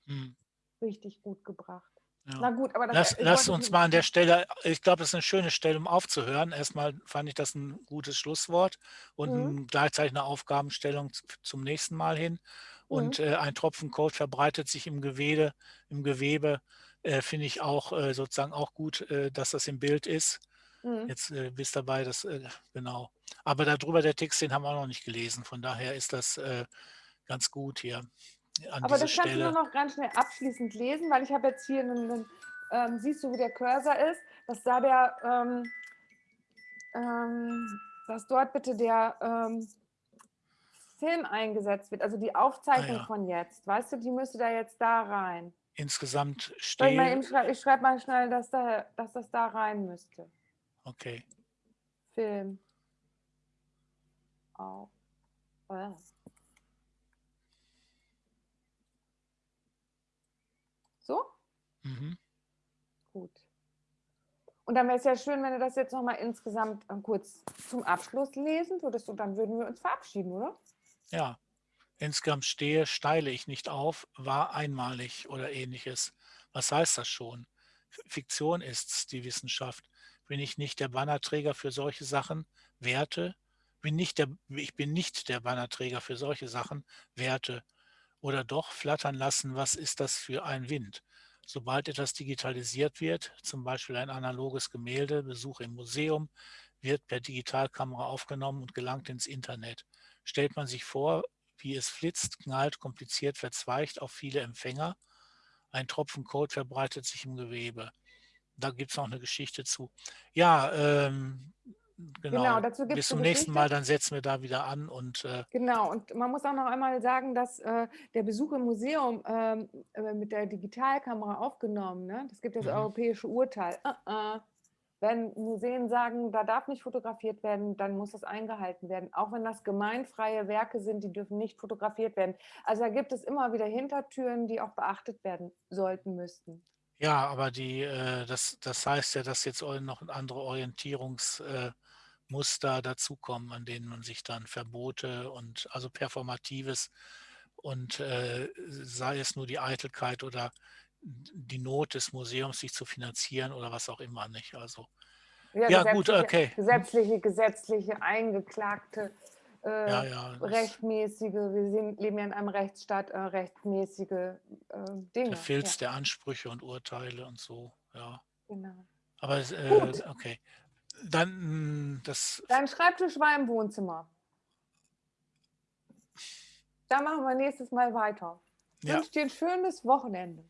hm. richtig gut gebracht. Ja. Na gut, aber das, Lass, lass uns mal an der Stelle, ich glaube, das ist eine schöne Stelle, um aufzuhören. Erstmal fand ich das ein gutes Schlusswort und mhm. gleichzeitig eine Aufgabenstellung zum nächsten Mal hin. Und mhm. äh, ein Tropfen Code verbreitet sich im Gewebe, im Gewebe äh, finde ich auch äh, sozusagen auch gut, äh, dass das im Bild ist. Mhm. Jetzt äh, bist dabei, das äh, genau. Aber darüber der Text, den haben wir auch noch nicht gelesen. Von daher ist das ganz gut hier Aber das kannst Stelle. du nur noch ganz schnell abschließend lesen, weil ich habe jetzt hier einen, ähm, siehst du, wo der Cursor ist, dass da der, ähm, ähm, dass dort bitte der ähm, Film eingesetzt wird, also die Aufzeichnung ah, ja. von jetzt. Weißt du, die müsste da jetzt da rein. Insgesamt stehen. Ich, schrei ich schreibe mal schnell, dass, da, dass das da rein müsste. Okay. Film. Auf. Oh. So? Mhm. Gut. Und dann wäre es ja schön, wenn du das jetzt nochmal insgesamt äh, kurz zum Abschluss lesen würdest und dann würden wir uns verabschieden, oder? Ja. Insgesamt stehe, steile ich nicht auf, war einmalig oder ähnliches. Was heißt das schon? Fiktion ist die Wissenschaft. Bin ich nicht der Bannerträger für solche Sachen? Werte? Bin nicht der, ich bin nicht der Bannerträger für solche Sachen. Werte? Oder doch flattern lassen, was ist das für ein Wind? Sobald etwas digitalisiert wird, zum Beispiel ein analoges Gemälde, Besuch im Museum, wird per Digitalkamera aufgenommen und gelangt ins Internet. Stellt man sich vor, wie es flitzt, knallt, kompliziert, verzweigt auf viele Empfänger. Ein Tropfen Code verbreitet sich im Gewebe. Da gibt es noch eine Geschichte zu. Ja, ähm, genau. Genau, dazu gibt Bis zum eine nächsten Mal, dann setzen wir da wieder an und äh, Genau, und man muss auch noch einmal sagen, dass äh, der Besuch im Museum ähm, äh, mit der Digitalkamera aufgenommen, ne? das gibt das Mhm. europäische Urteil. Äh, äh. Wenn Museen sagen, da darf nicht fotografiert werden, dann muss das eingehalten werden. Auch wenn das gemeinfreie Werke sind, die dürfen nicht fotografiert werden. Also da gibt es immer wieder Hintertüren, die auch beachtet werden sollten, müssten. ja, aber die, äh, das, das heißt ja, dass jetzt noch andere Orientierungsmuster äh, Muster dazukommen, an denen man sich dann Verbote und also Performatives und äh, sei es nur die Eitelkeit oder die Not des Museums, sich zu finanzieren oder was auch immer nicht. Also Ja, gut, gesetzliche, okay. Hm. Gesetzliche, gesetzliche, eingeklagte, äh, ja, ja, rechtmäßige, wir sind, leben ja in einem Rechtsstaat, äh, rechtmäßige äh, Dinge. der Filz Ja, der Ansprüche und Urteile und so, ja. genau. Aber es, äh, Gut. okay. Dann mh, das Dein Schreibtisch war im Wohnzimmer. Da machen wir nächstes Mal weiter. Ich ja, wünsche dir ein schönes Wochenende.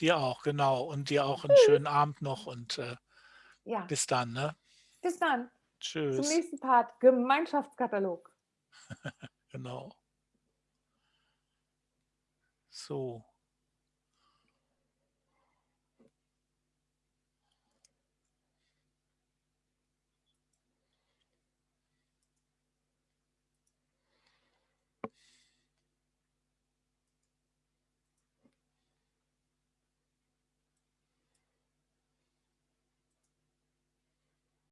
dir auch, genau. Und dir auch einen schönen Abend noch und äh, Ja, bis dann, ne? bis dann. Zum Tschüss. nächsten Part. Gemeinschaftskatalog. Genau. So.